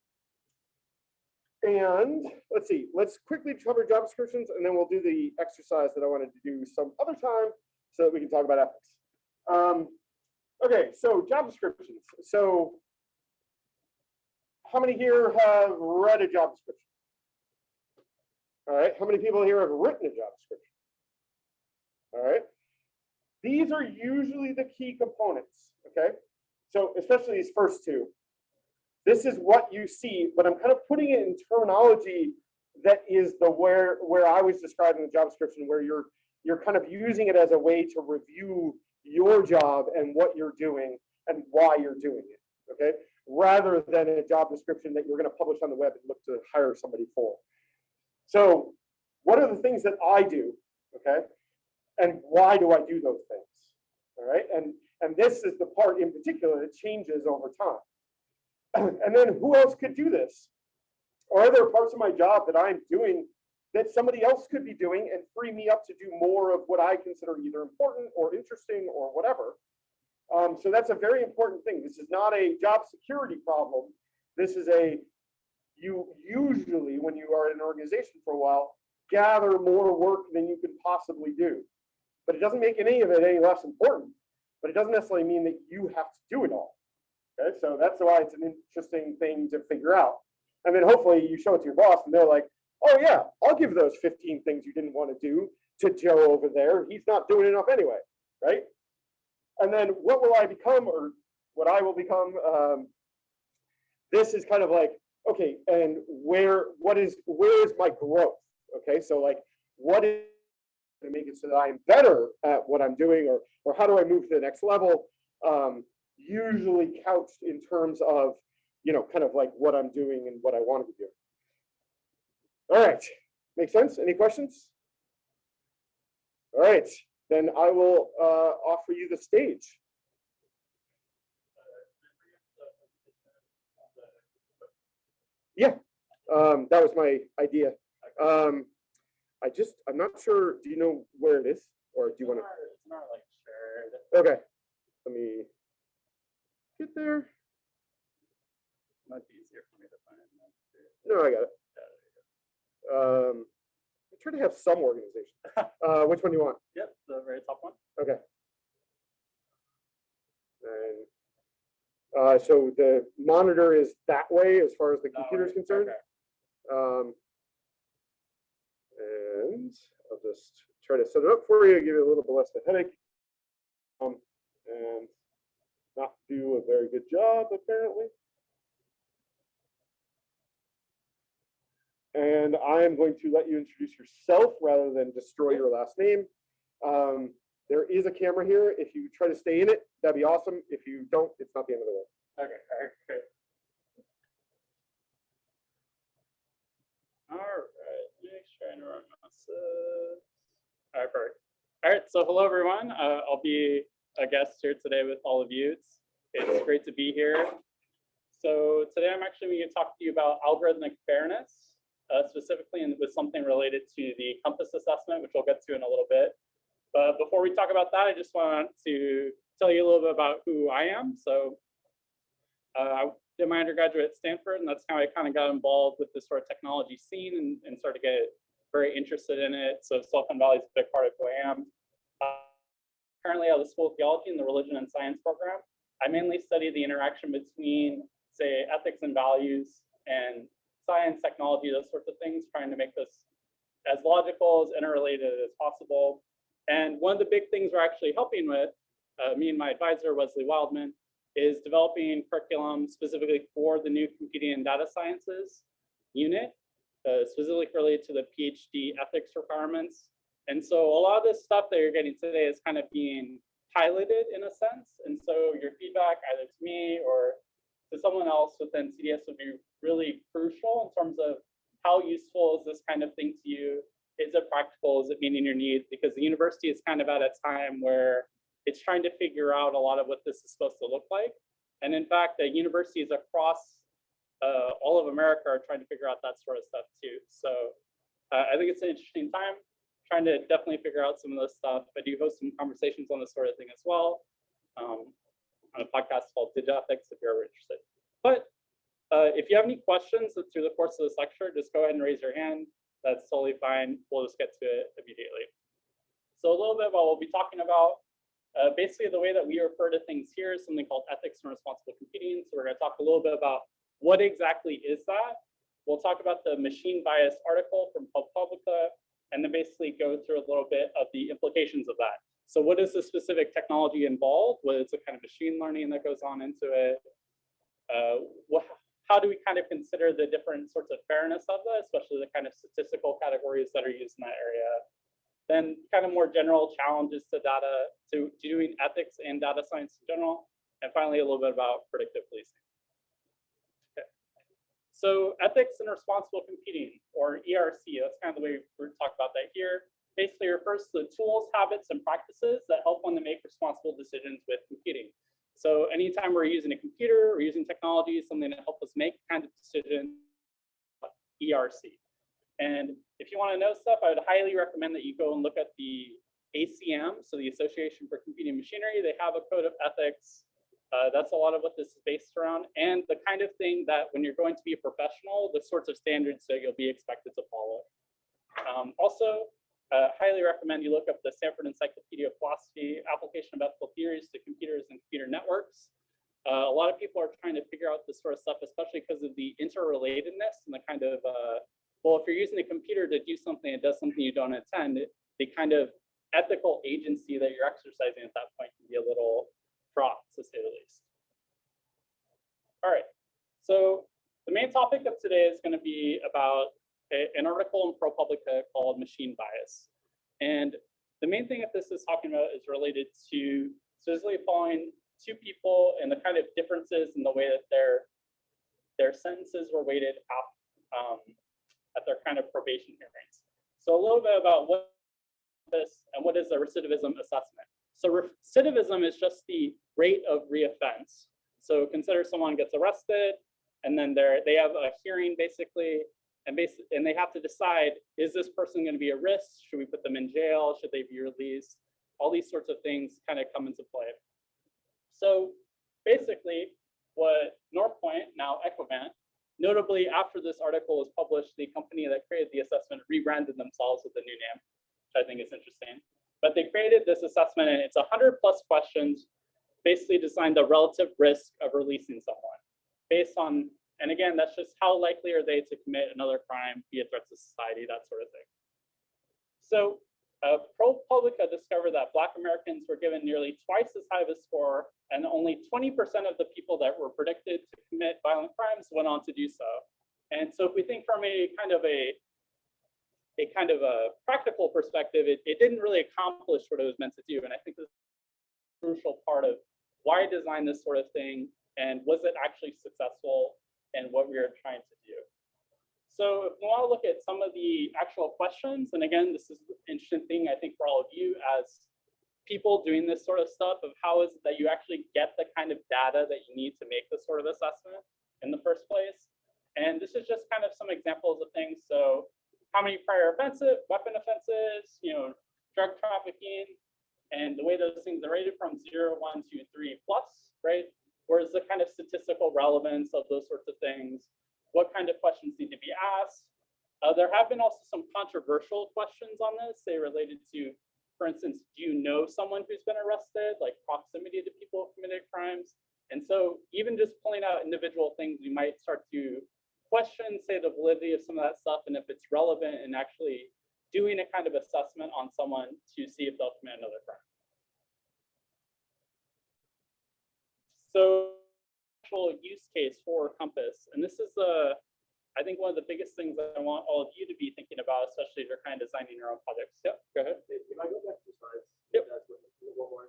and let's see, let's quickly cover job descriptions and then we'll do the exercise that I wanted to do some other time so that we can talk about ethics. Um, okay, so job descriptions. So how many here have read a job description? All right, how many people here have written a job description? All right, these are usually the key components, okay? So especially these first two. This is what you see, but I'm kind of putting it in terminology that is the where where I was describing the job description, where you're you're kind of using it as a way to review your job and what you're doing and why you're doing it, okay? Rather than a job description that you're going to publish on the web and look to hire somebody for. So what are the things that I do, okay? and why do I do those things? All right, and And this is the part in particular that changes over time. And then who else could do this? Are there parts of my job that I'm doing that somebody else could be doing and free me up to do more of what I consider either important or interesting or whatever? Um, so that's a very important thing. This is not a job security problem. This is a, you usually, when you are in an organization for a while, gather more work than you could possibly do. But it doesn't make any of it any less important. But it doesn't necessarily mean that you have to do it all. Okay, so that's why it's an interesting thing to figure out. And then hopefully you show it to your boss and they're like, oh yeah, I'll give those 15 things you didn't want to do to Joe over there. He's not doing enough anyway, right? And then what will I become or what I will become? Um, this is kind of like, okay, and where, what is, where is my growth? Okay, so like, what is to make it so that I'm better at what I'm doing or, or how do I move to the next level? Um, usually couched in terms of, you know, kind of like what I'm doing and what I want to doing. All right, make sense? Any questions? All right, then I will uh, offer you the stage. Yeah, um, that was my idea. Um, I just, I'm not sure, do you know where it is? Or do you want to? It's not like shared. Okay, let me get there. Might be easier for me to find. No, I got it. Yeah, there you Um, Try to have some organization. Uh, which one do you want? Yep, the very top one. Okay. And uh, so the monitor is that way as far as the computer is concerned. okay. Um, and I'll just try to set it up for you, give you a little bit less of a headache. Um, and not do a very good job, apparently. And I am going to let you introduce yourself rather than destroy your last name. Um, there is a camera here. If you try to stay in it, that'd be awesome. If you don't, it's not the end of the world. Okay, all right. All right, trying to run. All right, perfect. All right, so hello everyone. Uh, I'll be a guest here today with all of you. It's, it's great to be here. So today I'm actually going to talk to you about algorithmic fairness, uh, specifically in, with something related to the COMPAS assessment, which we'll get to in a little bit. But before we talk about that, I just want to tell you a little bit about who I am. So uh, I did my undergraduate at Stanford, and that's how I kind of got involved with this sort of technology scene and, and started to get very interested in it. So Silicon Valley is a big part of who I am. Uh, currently at the School of Theology in the Religion and Science program. I mainly study the interaction between, say, ethics and values and science, technology, those sorts of things, trying to make this as logical, as interrelated as possible. And one of the big things we're actually helping with, uh, me and my advisor, Wesley Wildman, is developing curriculum specifically for the new computing and data sciences unit, uh, specifically related to the PhD ethics requirements. And so a lot of this stuff that you're getting today is kind of being piloted in a sense. And so your feedback either to me or to someone else within CDS would be really crucial in terms of how useful is this kind of thing to you? Is it practical? Is it meeting your needs? Because the university is kind of at a time where it's trying to figure out a lot of what this is supposed to look like. And in fact, the universities across uh, all of America are trying to figure out that sort of stuff too. So uh, I think it's an interesting time, trying to definitely figure out some of this stuff. I do host some conversations on this sort of thing as well um, on a podcast called Digethics if you're ever interested. But uh, if you have any questions through the course of this lecture, just go ahead and raise your hand. That's totally fine. We'll just get to it immediately. So a little bit about what we'll be talking about. Uh, basically, the way that we refer to things here is something called ethics and responsible computing. So we're going to talk a little bit about what exactly is that. We'll talk about the machine bias article from ProPublica, and then basically go through a little bit of the implications of that. So what is the specific technology involved? What is the kind of machine learning that goes on into it? Uh, what, how do we kind of consider the different sorts of fairness of that, especially the kind of statistical categories that are used in that area? Then kind of more general challenges to data, to, to doing ethics and data science in general. And finally, a little bit about predictive policing. Okay. So ethics and responsible computing, or ERC, that's kind of the way we talk about that here. basically refers to the tools, habits, and practices that help one to make responsible decisions with computing. So anytime we're using a computer, we're using technology, something to help us make kind of decision, ERC. And if you want to know stuff, I would highly recommend that you go and look at the ACM, so the Association for Computing Machinery. They have a code of ethics. Uh, that's a lot of what this is based around, and the kind of thing that when you're going to be a professional, the sorts of standards that you'll be expected to follow. Um, also, uh, highly recommend you look up the Stanford Encyclopedia of Philosophy application of ethical theories to computers and computer networks. Uh, a lot of people are trying to figure out this sort of stuff, especially because of the interrelatedness and the kind of, uh, well, if you're using a computer to do something, it does something you don't intend, the kind of ethical agency that you're exercising at that point can be a little fraught, to say the least. All right, so the main topic of today is going to be about a- an article in ProPublica called Machine Bias. And the main thing that this is talking about is related to specifically following two people and the kind of differences in the way that their their sentences were weighted at, um, at their kind of probation hearings. So a little bit about what this and what is a recidivism assessment. So recidivism is just the rate of reoffense. So consider someone gets arrested and then they're, they have a hearing basically, and basically, and they have to decide, is this person going to be a risk? Should we put them in jail? Should they be released? All these sorts of things kind of come into play. So basically, what Northpointe, now Equivant, notably after this article was published, the company that created the assessment rebranded themselves with a new name, which I think is interesting. But they created this assessment and it's 100 plus questions, basically designed the relative risk of releasing someone based on, and again, that's just how likely are they to commit another crime, be a threat to society, that sort of thing. So uh, ProPublica discovered that Black Americans were given nearly twice as high of a score, and only 20% of the people that were predicted to commit violent crimes went on to do so. And so if we think from a kind of a a kind of a practical perspective, it, it didn't really accomplish what it was meant to do. And I think this is a crucial part of why design this sort of thing and was it actually successful and what we are trying to do. So if we want to look at some of the actual questions, and again, this is an interesting thing I think for all of you as people doing this sort of stuff of how is it that you actually get the kind of data that you need to make this sort of assessment in the first place. And this is just kind of some examples of things. So how many prior offensive, weapon offenses, you know, drug trafficking, and the way those things are rated from zero, one, two, three plus, right? Where's the kind of statistical relevance of those sorts of things? What kind of questions need to be asked? Uh, there have been also some controversial questions on this, say related to, for instance, do you know someone who's been arrested, like proximity to people who committed crimes? And so even just pulling out individual things, we might start to question, say, the validity of some of that stuff and if it's relevant and actually doing a kind of assessment on someone to see if they'll commit another crime. So actual use case for COMPAS, and this is a, I think one of the biggest things that I want all of you to be thinking about, especially if you're kind of designing your own projects. Yep, go ahead. If I go back two slides. Yep. One more.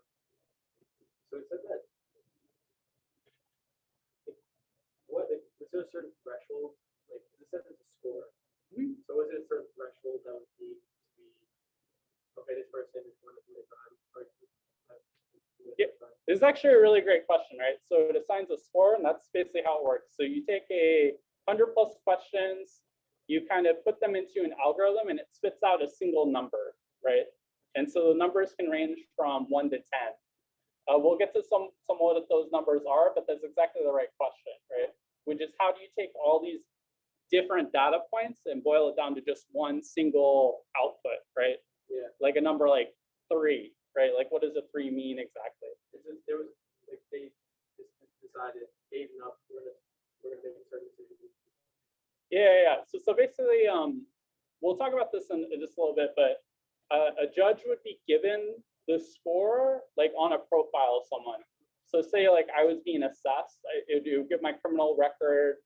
So it said that. What, is there a certain threshold, like, it says it's a score. Mhm. So is it a certain threshold that would be, to be, okay, this person is one of the crime, or. Commit Yep. a crime. This is actually a really great question, right? So it assigns a score, and that's basically how it works. So you take a hundred plus questions, you kind of put them into an algorithm, and it spits out a single number, right? And so the numbers can range from one to ten. Uh, we'll get to some some of what those numbers are, but that's exactly the right question, right? Which is how do you take all these different data points and boil it down to just one single output, right? Yeah, Like a number like three, right? Like what does a three mean exactly? there was, like, they just decided, gave enough, we're gonna, we're gonna make certain decision. Yeah, yeah, yeah. So, so basically, um, we'll talk about this in, in just a little bit, but uh, a judge would be given the score like on a profile of someone. So say like I was being assessed, I- it would- it would give my criminal record,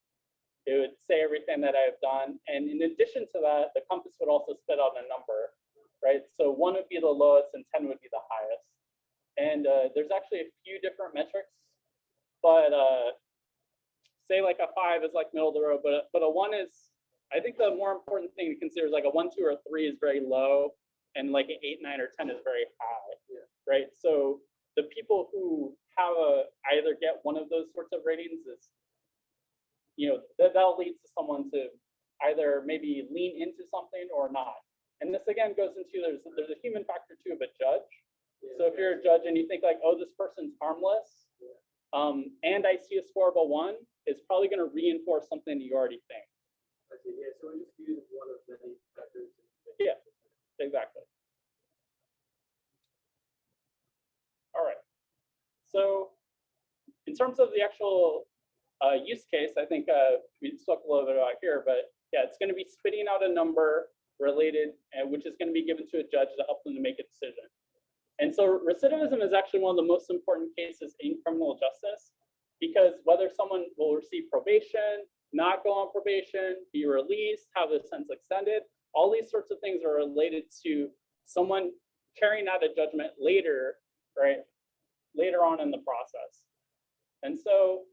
it would say everything that I've done. And in addition to that, the COMPAS would also spit out a number, right? So one would be the lowest and 10 would be the highest. And uh, there's actually a few different metrics, but uh, say like a five is like middle of the road, but a, but a one is, I think the more important thing to consider is like a one, two, or three is very low, and like an eight, nine, or ten is very high. Yeah. Right, so the people who have a, either get one of those sorts of ratings is, you know, that, that'll lead to someone to either maybe lean into something or not. And this again goes into, there's, there's a human factor too of a judge. So if you're a judge and you think like, oh, this person's harmless, Yeah. um, and I see a score of a one, it's probably gonna reinforce something you already think. I see, yeah, so we just use one of many factors. Yeah. Exactly. All right. So in terms of the actual uh, use case, I think uh, we spoke a little bit about here, but yeah, it's going to be spitting out a number related, and which is going to be given to a judge to help them to make a decision. And so recidivism is actually one of the most important cases in criminal justice because whether someone will receive probation, not go on probation, be released, have a sentence extended, all these sorts of things are related to someone carrying out a judgment later, right? Later on in the process. And so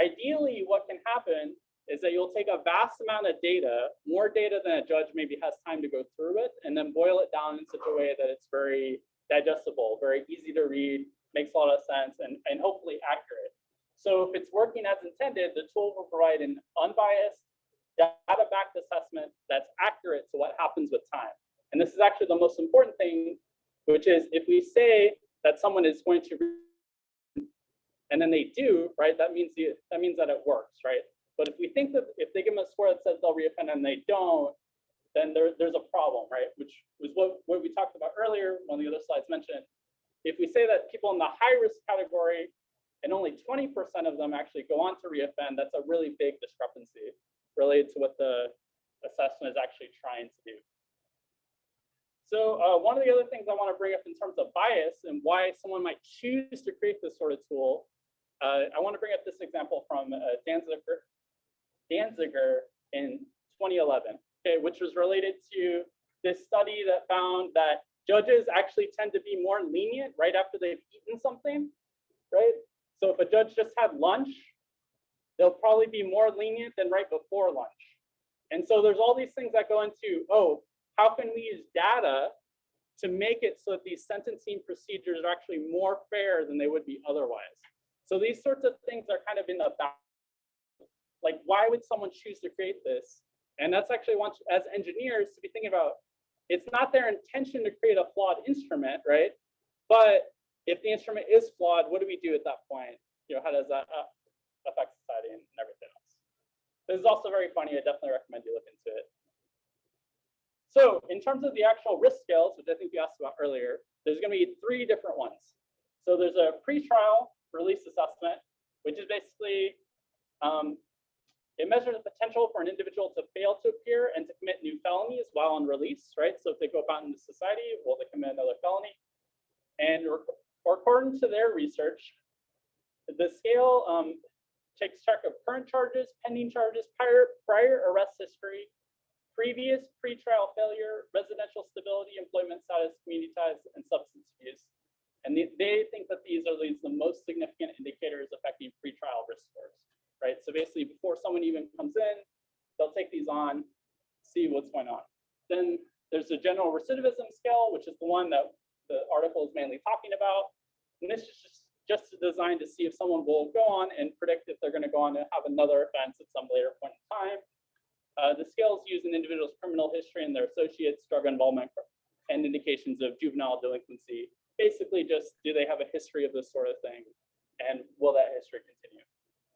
ideally what can happen is that you'll take a vast amount of data, more data than a judge maybe has time to go through it, and then boil it down in such a way that it's very digestible, very easy to read, makes a lot of sense, and, and hopefully accurate. So if it's working as intended, the tool will provide an unbiased, data-backed assessment that's accurate to what happens with time. And this is actually the most important thing, which is if we say that someone is going to, and then they do, right, that means, the, that means that it works, right? But if we think that if they give them a score that says they'll reoffend and they don't, then there, there's a problem, right? Which was what, what we talked about earlier, one of the other slides mentioned. If we say that people in the high risk category and only 20% of them actually go on to reoffend, that's a really big discrepancy related to what the assessment is actually trying to do. So uh, one of the other things I want to bring up in terms of bias and why someone might choose to create this sort of tool, uh, I want to bring up this example from uh, Danziger, Danziger in 2011, okay, which was related to this study that found that judges actually tend to be more lenient right after they've eaten something, right? So if a judge just had lunch, they'll probably be more lenient than right before lunch. And so there's all these things that go into, oh, how can we use data to make it so that these sentencing procedures are actually more fair than they would be otherwise? So these sorts of things are kind of in the back. Like, why would someone choose to create this? And that's actually one, as engineers, to be thinking about, it's not their intention to create a flawed instrument, right? But if the instrument is flawed, what do we do at that point? You know, how does that uh, affect society and everything else? This is also very funny. I definitely recommend you look into it. So in terms of the actual risk scales, which I think you asked about earlier, there's going to be three different ones. So there's a pre-trial release assessment, which is basically um, it measures the potential for an individual to fail to appear and to commit new felonies while on release, right? So if they go out into society, will they commit another felony? And or, or according to their research, the scale um, takes track of current charges, pending charges, prior, prior arrest history, previous pretrial failure, residential stability, employment status, community ties, and substance abuse. And they, they think that these are the most significant indicators affecting pretrial risk scores, right? So basically, before someone even comes in, they'll take these on, see what's going on. Then there's a general recidivism scale, which is the one that the article is mainly talking about. And this is just, just designed to see if someone will go on and predict if they're going to go on and have another offense at some later point in time. Uh, the scales use an individual's criminal history and their associates' drug involvement and indications of juvenile delinquency. Basically, just do they have a history of this sort of thing, and will that history continue?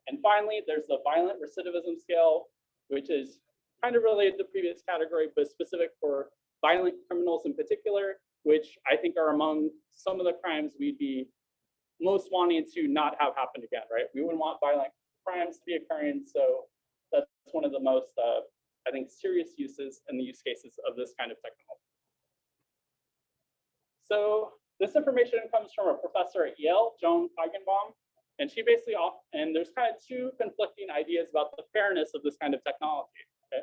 And finally, there's the violent recidivism scale, which is kind of related to the previous category, but specific for violent criminals in particular, which I think are among some of the crimes we'd be most wanting to not have happen again, right? We wouldn't want violent crimes to be occurring, so that's one of the most, uh, I think, serious uses and the use cases of this kind of technology. So this information comes from a professor at Yale, Joan Feigenbaum, and she basically, off, and there's kind of two conflicting ideas about the fairness of this kind of technology. Okay,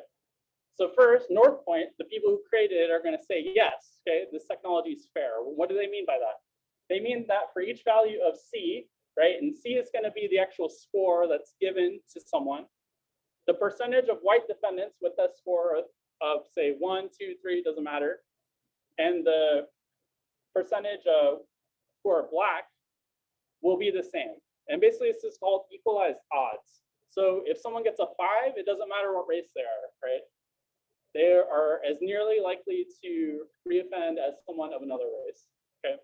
so first, Northpointe, the people who created it are going to say yes. Okay, this technology is fair. What do they mean by that? They mean that for each value of C, right, and C is going to be the actual score that's given to someone. The percentage of white defendants with a score of, of say one, two, three, doesn't matter, and the percentage of who are black will be the same. And basically, this is called equalized odds. So if someone gets a five, it doesn't matter what race they are, right? They are as nearly likely to reoffend as someone of another race, okay?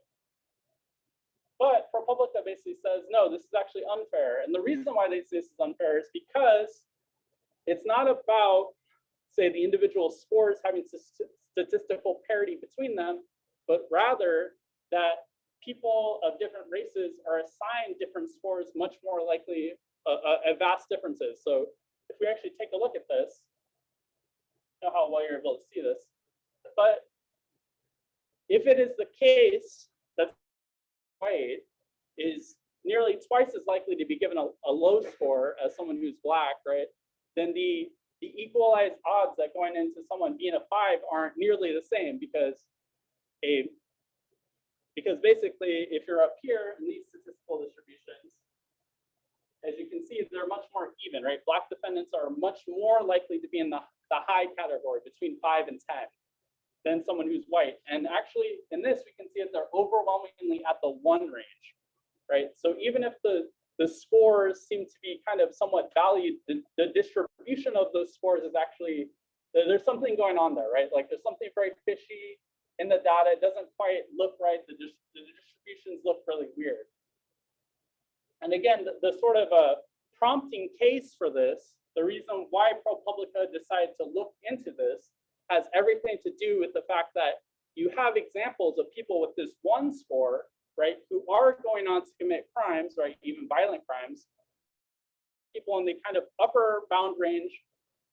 But ProPublica basically says, no, this is actually unfair. And the reason why they say this is unfair is because it's not about, say, the individual scores having statistical parity between them, but rather that people of different races are assigned different scores much more likely uh, uh, vast differences. So if we actually take a look at this, know how well you're able to see this, but if it is the case that white is nearly twice as likely to be given a, a low score as someone who's black, right? Then the the equalized odds that going into someone being a five aren't nearly the same because a because basically if you're up here in these statistical distributions, as you can see, they're much more even, right? Black defendants are much more likely to be in the, the high category between five and 10 than someone who's white. And actually in this, we can see that they're overwhelmingly at the one range, right? So even if the, the scores seem to be kind of somewhat valued, the, the distribution of those scores is actually, there's something going on there, right? Like there's something very fishy in the data. It doesn't quite look right. The, dis- the distributions look really weird. And again, the, the sort of a prompting case for this, the reason why ProPublica decided to look into this has everything to do with the fact that you have examples of people with this one score, right, who are going on to commit crimes, right, even violent crimes, people in the kind of upper bound range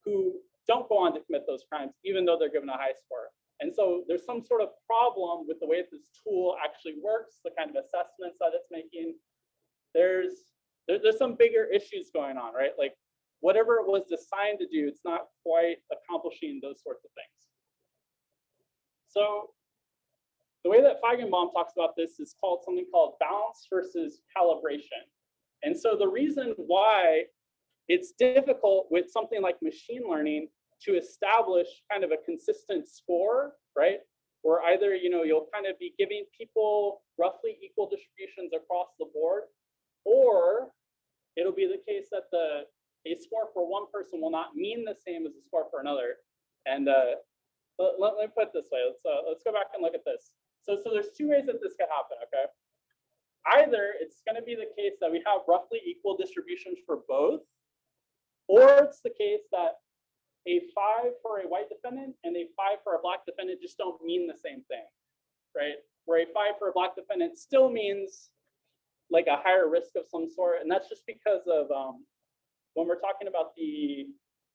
who don't go on to commit those crimes, even though they're given a high score. And so there's some sort of problem with the way that this tool actually works, the kind of assessments that it's making. There's there, there's some bigger issues going on, right? Like whatever it was designed to do, it's not quite accomplishing those sorts of things. So the way that Feigenbaum talks about this is called something called balance versus calibration. And so the reason why it's difficult with something like machine learning to establish kind of a consistent score, right? Where either, you know, you'll kind of be giving people roughly equal distributions across the board, or it'll be the case that the a score for one person will not mean the same as a score for another. And uh, let, let, me put it this way. Let's uh, let's go back and look at this. So so there's two ways that this could happen. Okay. Either it's going to be the case that we have roughly equal distributions for both, or it's the case that a five for a white defendant and a five for a black defendant just don't mean the same thing, right? Where a five for a black defendant still means like a higher risk of some sort, and that's just because of um, when we're talking about the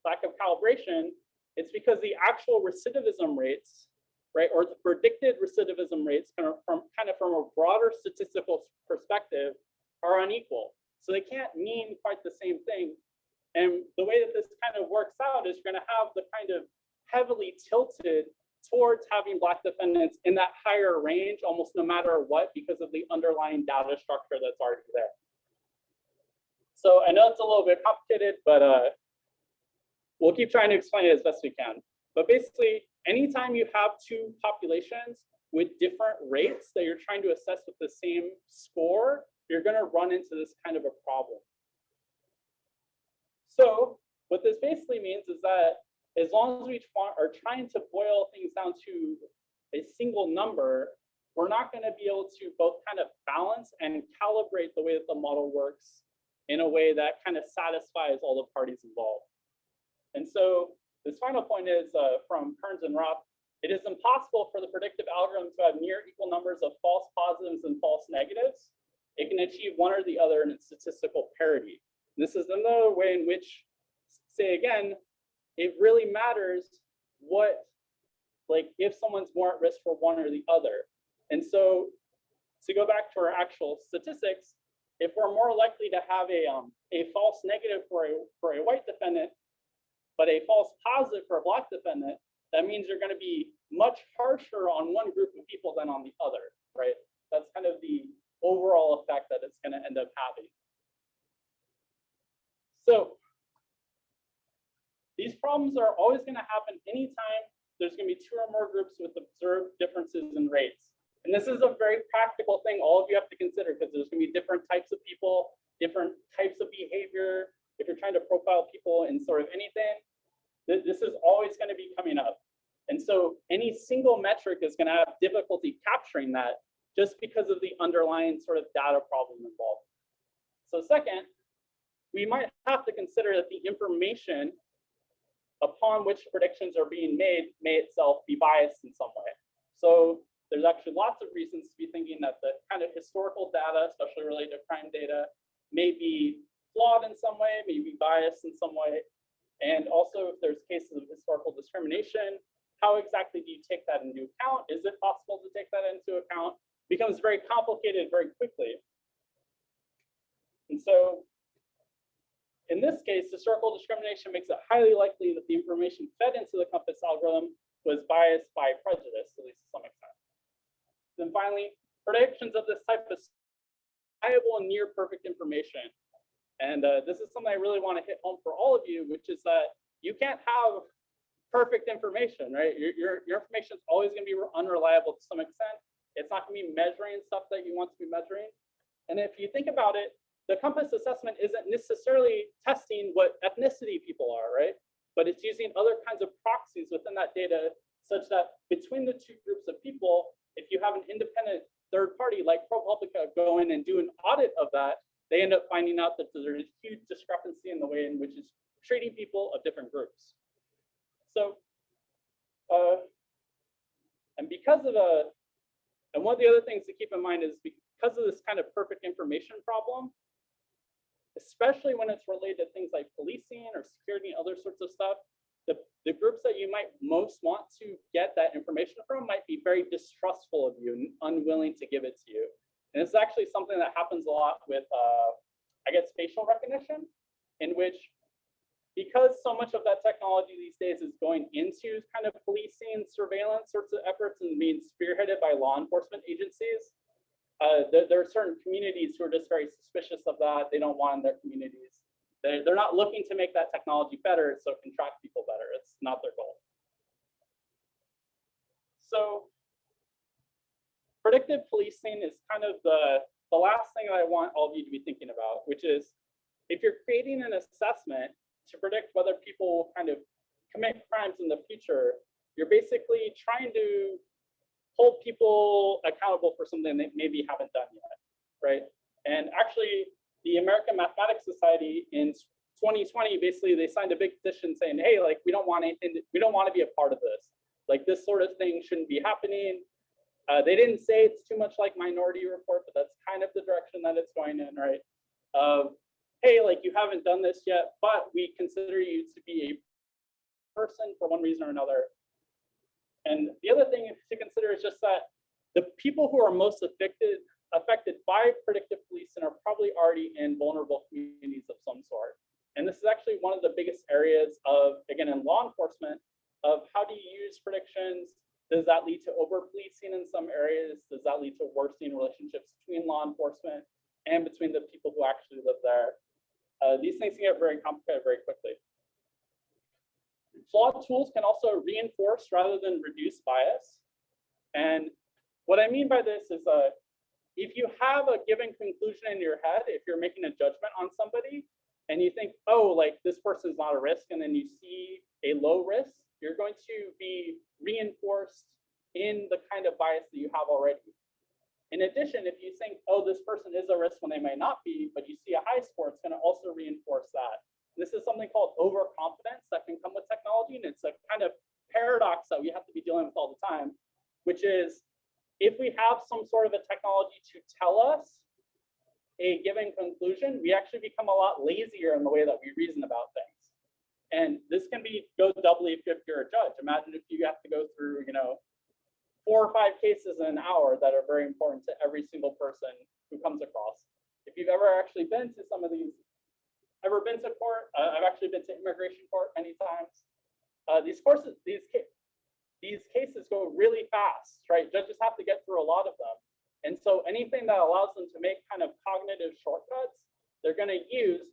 lack of calibration, it's because the actual recidivism rates, right, or the predicted recidivism rates kind of from kind of from a broader statistical perspective are unequal. So they can't mean quite the same thing. And the way that this kind of works out is you're going to have the kind of heavily tilted towards having black defendants in that higher range almost no matter what because of the underlying data structure that's already there. So I know it's a little bit complicated, but uh, we'll keep trying to explain it as best we can. But basically, anytime you have two populations with different rates that you're trying to assess with the same score, you're going to run into this kind of a problem. So what this basically means is that as long as we are trying to boil things down to a single number, we're not going to be able to both kind of balance and calibrate the way that the model works in a way that kind of satisfies all the parties involved. And so this final point is uh, from Kearns and Roth. It is impossible for the predictive algorithm to have near equal numbers of false positives and false negatives. It can achieve one or the other in its statistical parity. This is another way in which, say again, it really matters what, like if someone's more at risk for one or the other. And so to go back to our actual statistics, if we're more likely to have a, um, a false negative for a, for a white defendant, but a false positive for a black defendant, that means you're going to be much harsher on one group of people than on the other, right? That's kind of the overall effect that it's going to end up having. So these problems are always going to happen anytime there's gonna be two or more groups with observed differences in rates. And this is a very practical thing all of you have to consider because there's gonna be different types of people, different types of behavior. If you're trying to profile people in sort of anything, th- this is always gonna be coming up. And so any single metric is gonna have difficulty capturing that just because of the underlying sort of data problem involved. So second, we might have to consider that the information upon which predictions are being made may itself be biased in some way. So there's actually lots of reasons to be thinking that the kind of historical data, especially related to crime data, may be flawed in some way, may be biased in some way. And also if there's cases of historical discrimination, how exactly do you take that into account? Is it possible to take that into account? Becomes very complicated very quickly. And so in this case, historical discrimination makes it highly likely that the information fed into the COMPAS algorithm was biased by prejudice, at least to some extent. Then finally, predictions of this type of reliable and near perfect information. And uh, this is something I really want to hit home for all of you, which is that you can't have perfect information, right? Your, your, your information is always going to be unreliable to some extent. It's not going to be measuring stuff that you want to be measuring. And if you think about it, the COMPAS assessment isn't necessarily testing what ethnicity people are, right? But it's using other kinds of proxies within that data such that between the two groups of people, if you have an independent third party like ProPublica go in and do an audit of that, they end up finding out that there's a huge discrepancy in the way in which it's treating people of different groups. So, uh, and because of a, and one of the other things to keep in mind is because of this kind of perfect information problem, especially when it's related to things like policing or security and other sorts of stuff, the, the groups that you might most want to get that information from might be very distrustful of you and unwilling to give it to you. And it's actually something that happens a lot with, uh, I guess, facial recognition, in which because so much of that technology these days is going into kind of policing, surveillance sorts of efforts and being spearheaded by law enforcement agencies, uh, there, there, are certain communities who are just very suspicious of that. They don't want in their communities. They're, they're not looking to make that technology better so it can track people better. It's not their goal. So predictive policing is kind of the, the last thing that I want all of you to be thinking about, which is if you're creating an assessment to predict whether people will kind of commit crimes in the future, you're basically trying to hold people accountable for something they maybe haven't done yet, right? And actually, the American Mathematics Society in 2020, basically they signed a big petition saying, hey, like we don't want anything, we don't want to be a part of this. Like this sort of thing shouldn't be happening. Uh, they didn't say it's too much like Minority Report, but that's kind of the direction that it's going in, right? Of, hey, like you haven't done this yet, but we consider you to be a person for one reason or another. And the other thing to consider is just that the people who are most affected affected by predictive policing are probably already in vulnerable communities of some sort. And this is actually one of the biggest areas of, again, in law enforcement, of how do you use predictions? Does that lead to over policing in some areas? Does that lead to worsening relationships between law enforcement and between the people who actually live there? Uh, these things can get very complicated very quickly. Flawed tools can also reinforce rather than reduce bias. And what I mean by this is uh, if you have a given conclusion in your head, if you're making a judgment on somebody and you think, oh, like this person's not a risk, and then you see a low risk, you're going to be reinforced in the kind of bias that you have already. In addition, if you think, oh, this person is a risk when they may not be, but you see a high score, it's going to also reinforce that. This is something called overconfidence that can come with technology. And it's a kind of paradox that we have to be dealing with all the time, which is if we have some sort of a technology to tell us a given conclusion, we actually become a lot lazier in the way that we reason about things. And this can be go doubly if you're a judge. Imagine if you have to go through, you know, four or five cases in an hour that are very important to every single person who comes across. If you've ever actually been to some of these ever been to court? Uh, I've actually been to immigration court many times. Uh, these courses, these these cases go really fast, right? Judges have to get through a lot of them. And so anything that allows them to make kind of cognitive shortcuts, they're going to use.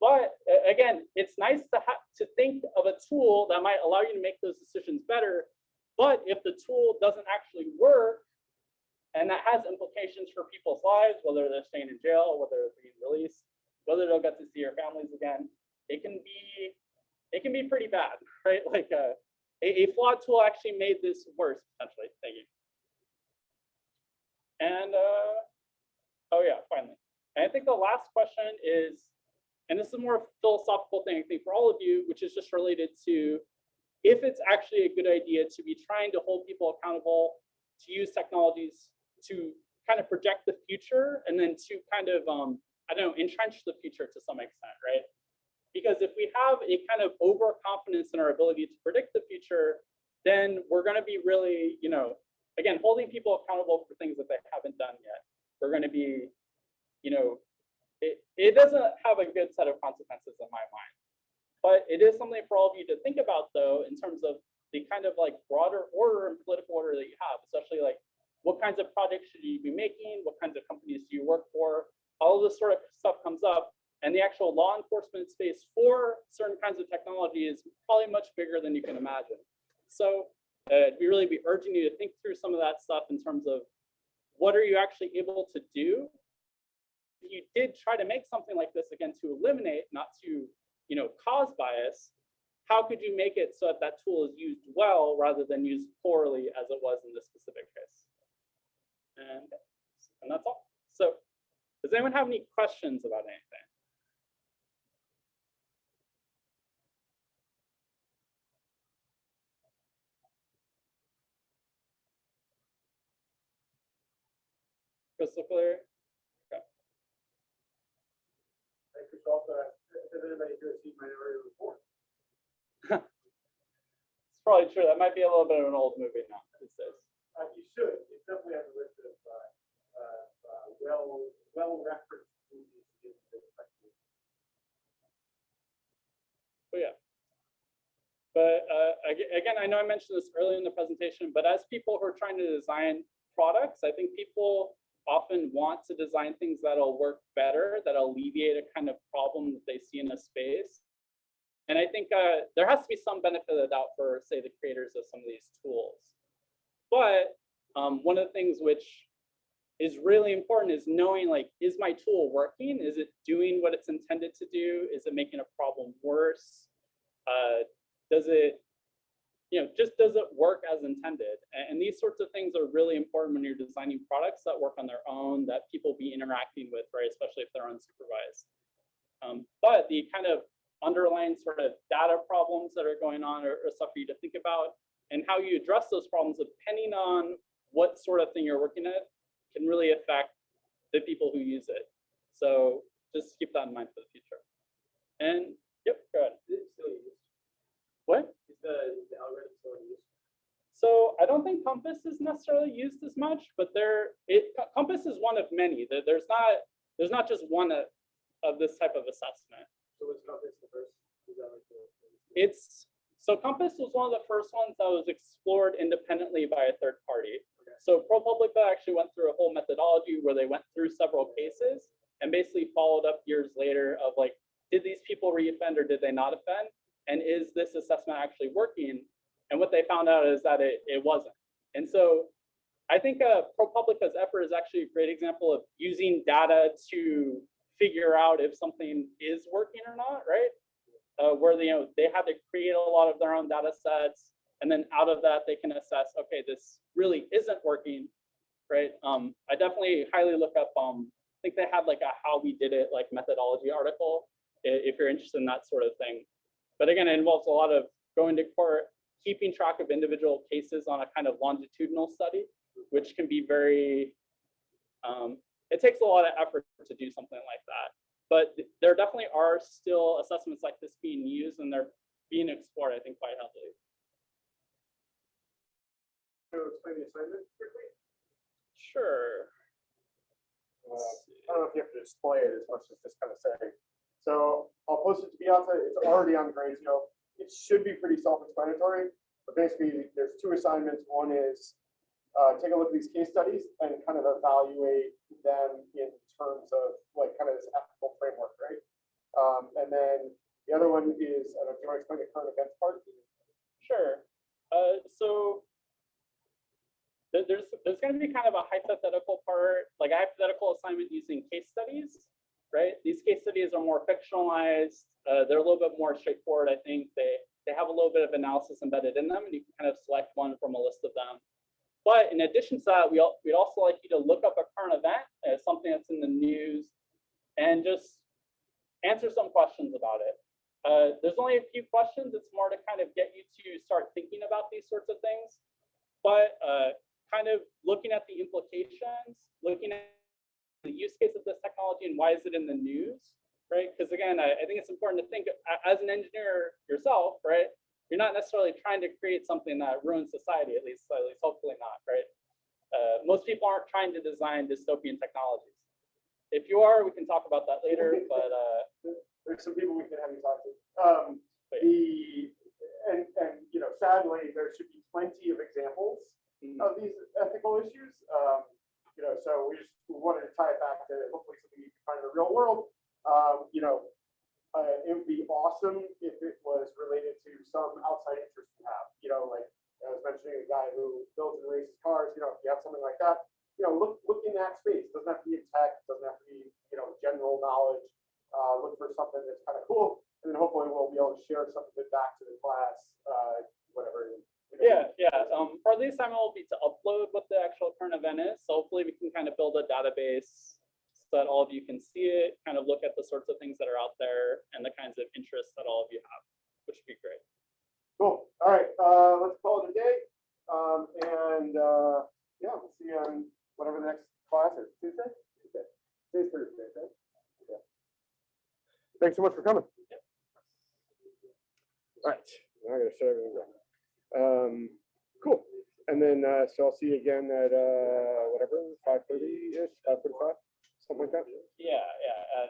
But again, it's nice to have to think of a tool that might allow you to make those decisions better. But if the tool doesn't actually work, and that has implications for people's lives, whether they're staying in jail, whether they're being released, whether they'll get to see their families again, it can be, it can be pretty bad, right? Like uh, a, a flawed tool actually made this worse potentially. Thank you. And uh, oh yeah, finally. And I think the last question is, and this is a more philosophical thing, I think, for all of you, which is just related to if it's actually a good idea to be trying to hold people accountable, to use technologies to kind of project the future and then to kind of, um, I don't know, entrench the future to some extent, right? Because if we have a kind of overconfidence in our ability to predict the future, then we're going to be really, you know, again, holding people accountable for things that they haven't done yet. We're going to be, you know, it, it doesn't have a good set of consequences in my mind. But it is something for all of you to think about, though, in terms of the kind of like broader order and political order that you have, especially like what kinds of projects should you be making? What kinds of companies do you work for? All of this sort of stuff comes up. And the actual law enforcement space for certain kinds of technology is probably much bigger than you can imagine. So uh, we really be urging you to think through some of that stuff in terms of what are you actually able to do? If you did try to make something like this again to eliminate, not to you know, cause bias, how could you make it so that that tool is used well rather than used poorly as it was in this specific case? And, and that's all. So does anyone have any questions about anything? Crystal clear? Okay. I could also ask, has anybody here seen Minority Report? It's probably true. That might be a little bit of an old movie now these days. Uh, you should, it's definitely on the list of, uh, uh, uh, well, well-referenced movies in the yeah. But uh, again, I know I mentioned this earlier in the presentation, but as people who are trying to design products, I think people often want to design things that'll work better, that alleviate a kind of problem that they see in a space. And I think uh, there has to be some benefit of the doubt for, say, the creators of some of these tools. But um, one of the things which is really important is knowing like, is my tool working? Is it doing what it's intended to do? Is it making a problem worse? Uh, does it, you know, just does it work as intended? And, these sorts of things are really important when you're designing products that work on their own, that people be interacting with, right? Especially if they're unsupervised. Um, but the kind of underlying sort of data problems that are going on are, are stuff for you to think about and how you address those problems depending on what sort of thing you're working at can really affect the people who use it. So just keep that in mind for the future. And yep, go ahead. Is it still used? What? Is the, is the algorithm still used? So I don't think COMPAS is necessarily used as much, but there, it COMPAS is one of many. There- There's not, there's not just one of, of this type of assessment. So was COMPAS the first? is that like the- It's, so COMPAS was one of the first ones that was explored independently by a third party. So ProPublica actually went through a whole methodology where they went through several cases and basically followed up years later of like, did these people reoffend or did they not offend? And is this assessment actually working? And what they found out is that it, it wasn't. And so I think uh, ProPublica's effort is actually a great example of using data to figure out if something is working or not, right? uh, where they, you know they had to create a lot of their own data sets, and then out of that they can assess, okay, this really isn't working, right? Um, I definitely highly look up. Um, I think they had like a how we did it like methodology article if you're interested in that sort of thing. But again, it involves a lot of going to court, keeping track of individual cases on a kind of longitudinal study, which can be very. Um, it takes a lot of effort to do something like that. But there definitely are still assessments like this being used and they're being explored, I think, quite heavily. You explain the assignment quickly? Sure. Uh, I don't know if you have to display it as much as just kind of say. So I'll post it to Piazza. It's already on Gradescope. It should be pretty self-explanatory, but basically there's two assignments. One is uh, take a look at these case studies and kind of evaluate them in terms of like kind of this ethical framework, right? Um, and then the other one is, I don't know, do you want to explain the current events part? Sure. Uh, so there's there's going to be kind of a hypothetical part, like a hypothetical assignment using case studies, right? These case studies are more fictionalized. Uh, they're a little bit more straightforward. I think they they have a little bit of analysis embedded in them, and you can kind of select one from a list of them. But in addition to that, we we'd also like you to look up a current event as something that's in the news, and just answer some questions about it. Uh, there's only a few questions. It's more to kind of get you to start thinking about these sorts of things. But uh, kind of looking at the implications, looking at the use case of this technology and why is it in the news, right? Because again, I, I think it's important to think as an engineer yourself, right? You're not necessarily trying to create something that ruins society, at least, at least hopefully not, right? Uh, most people aren't trying to design dystopian technologies. If you are, we can talk about that later, but uh, There's some people we can have you talk to. Um, the, and, and, you know, sadly, there should be plenty of examples of these ethical issues. Um, you know, so we just we wanted to tie it back to hopefully something you can find in the real world. Um, you know, uh, it would be awesome if it was related to some outside interest you have. You know, like I was mentioning a guy who builds and races cars. You know, if you have something like that, you know, look look in that space. Doesn't have to be in tech. Doesn't have to be you know general knowledge. Uh, look for something that's kind of cool, and then hopefully we'll be able to share some of it back to the class. Uh, whatever. Yeah, yeah. Um, for the assignment will be to upload what the actual current event is. So hopefully we can kind of build a database so that all of you can see it, kind of look at the sorts of things that are out there and the kinds of interests that all of you have, which would be great. Cool. All right, uh, let's call it a day. Um, and, uh, yeah, we'll see you on whatever the next class is. Tuesday? Tuesday. Today's Thursday, right? Yeah. Thanks so much for coming. All right, now I gotta shut everything down. Um, cool. And then, uh, so I'll see you again at, uh, whatever, five thirty-ish, five forty-five, something like that. Yeah, yeah.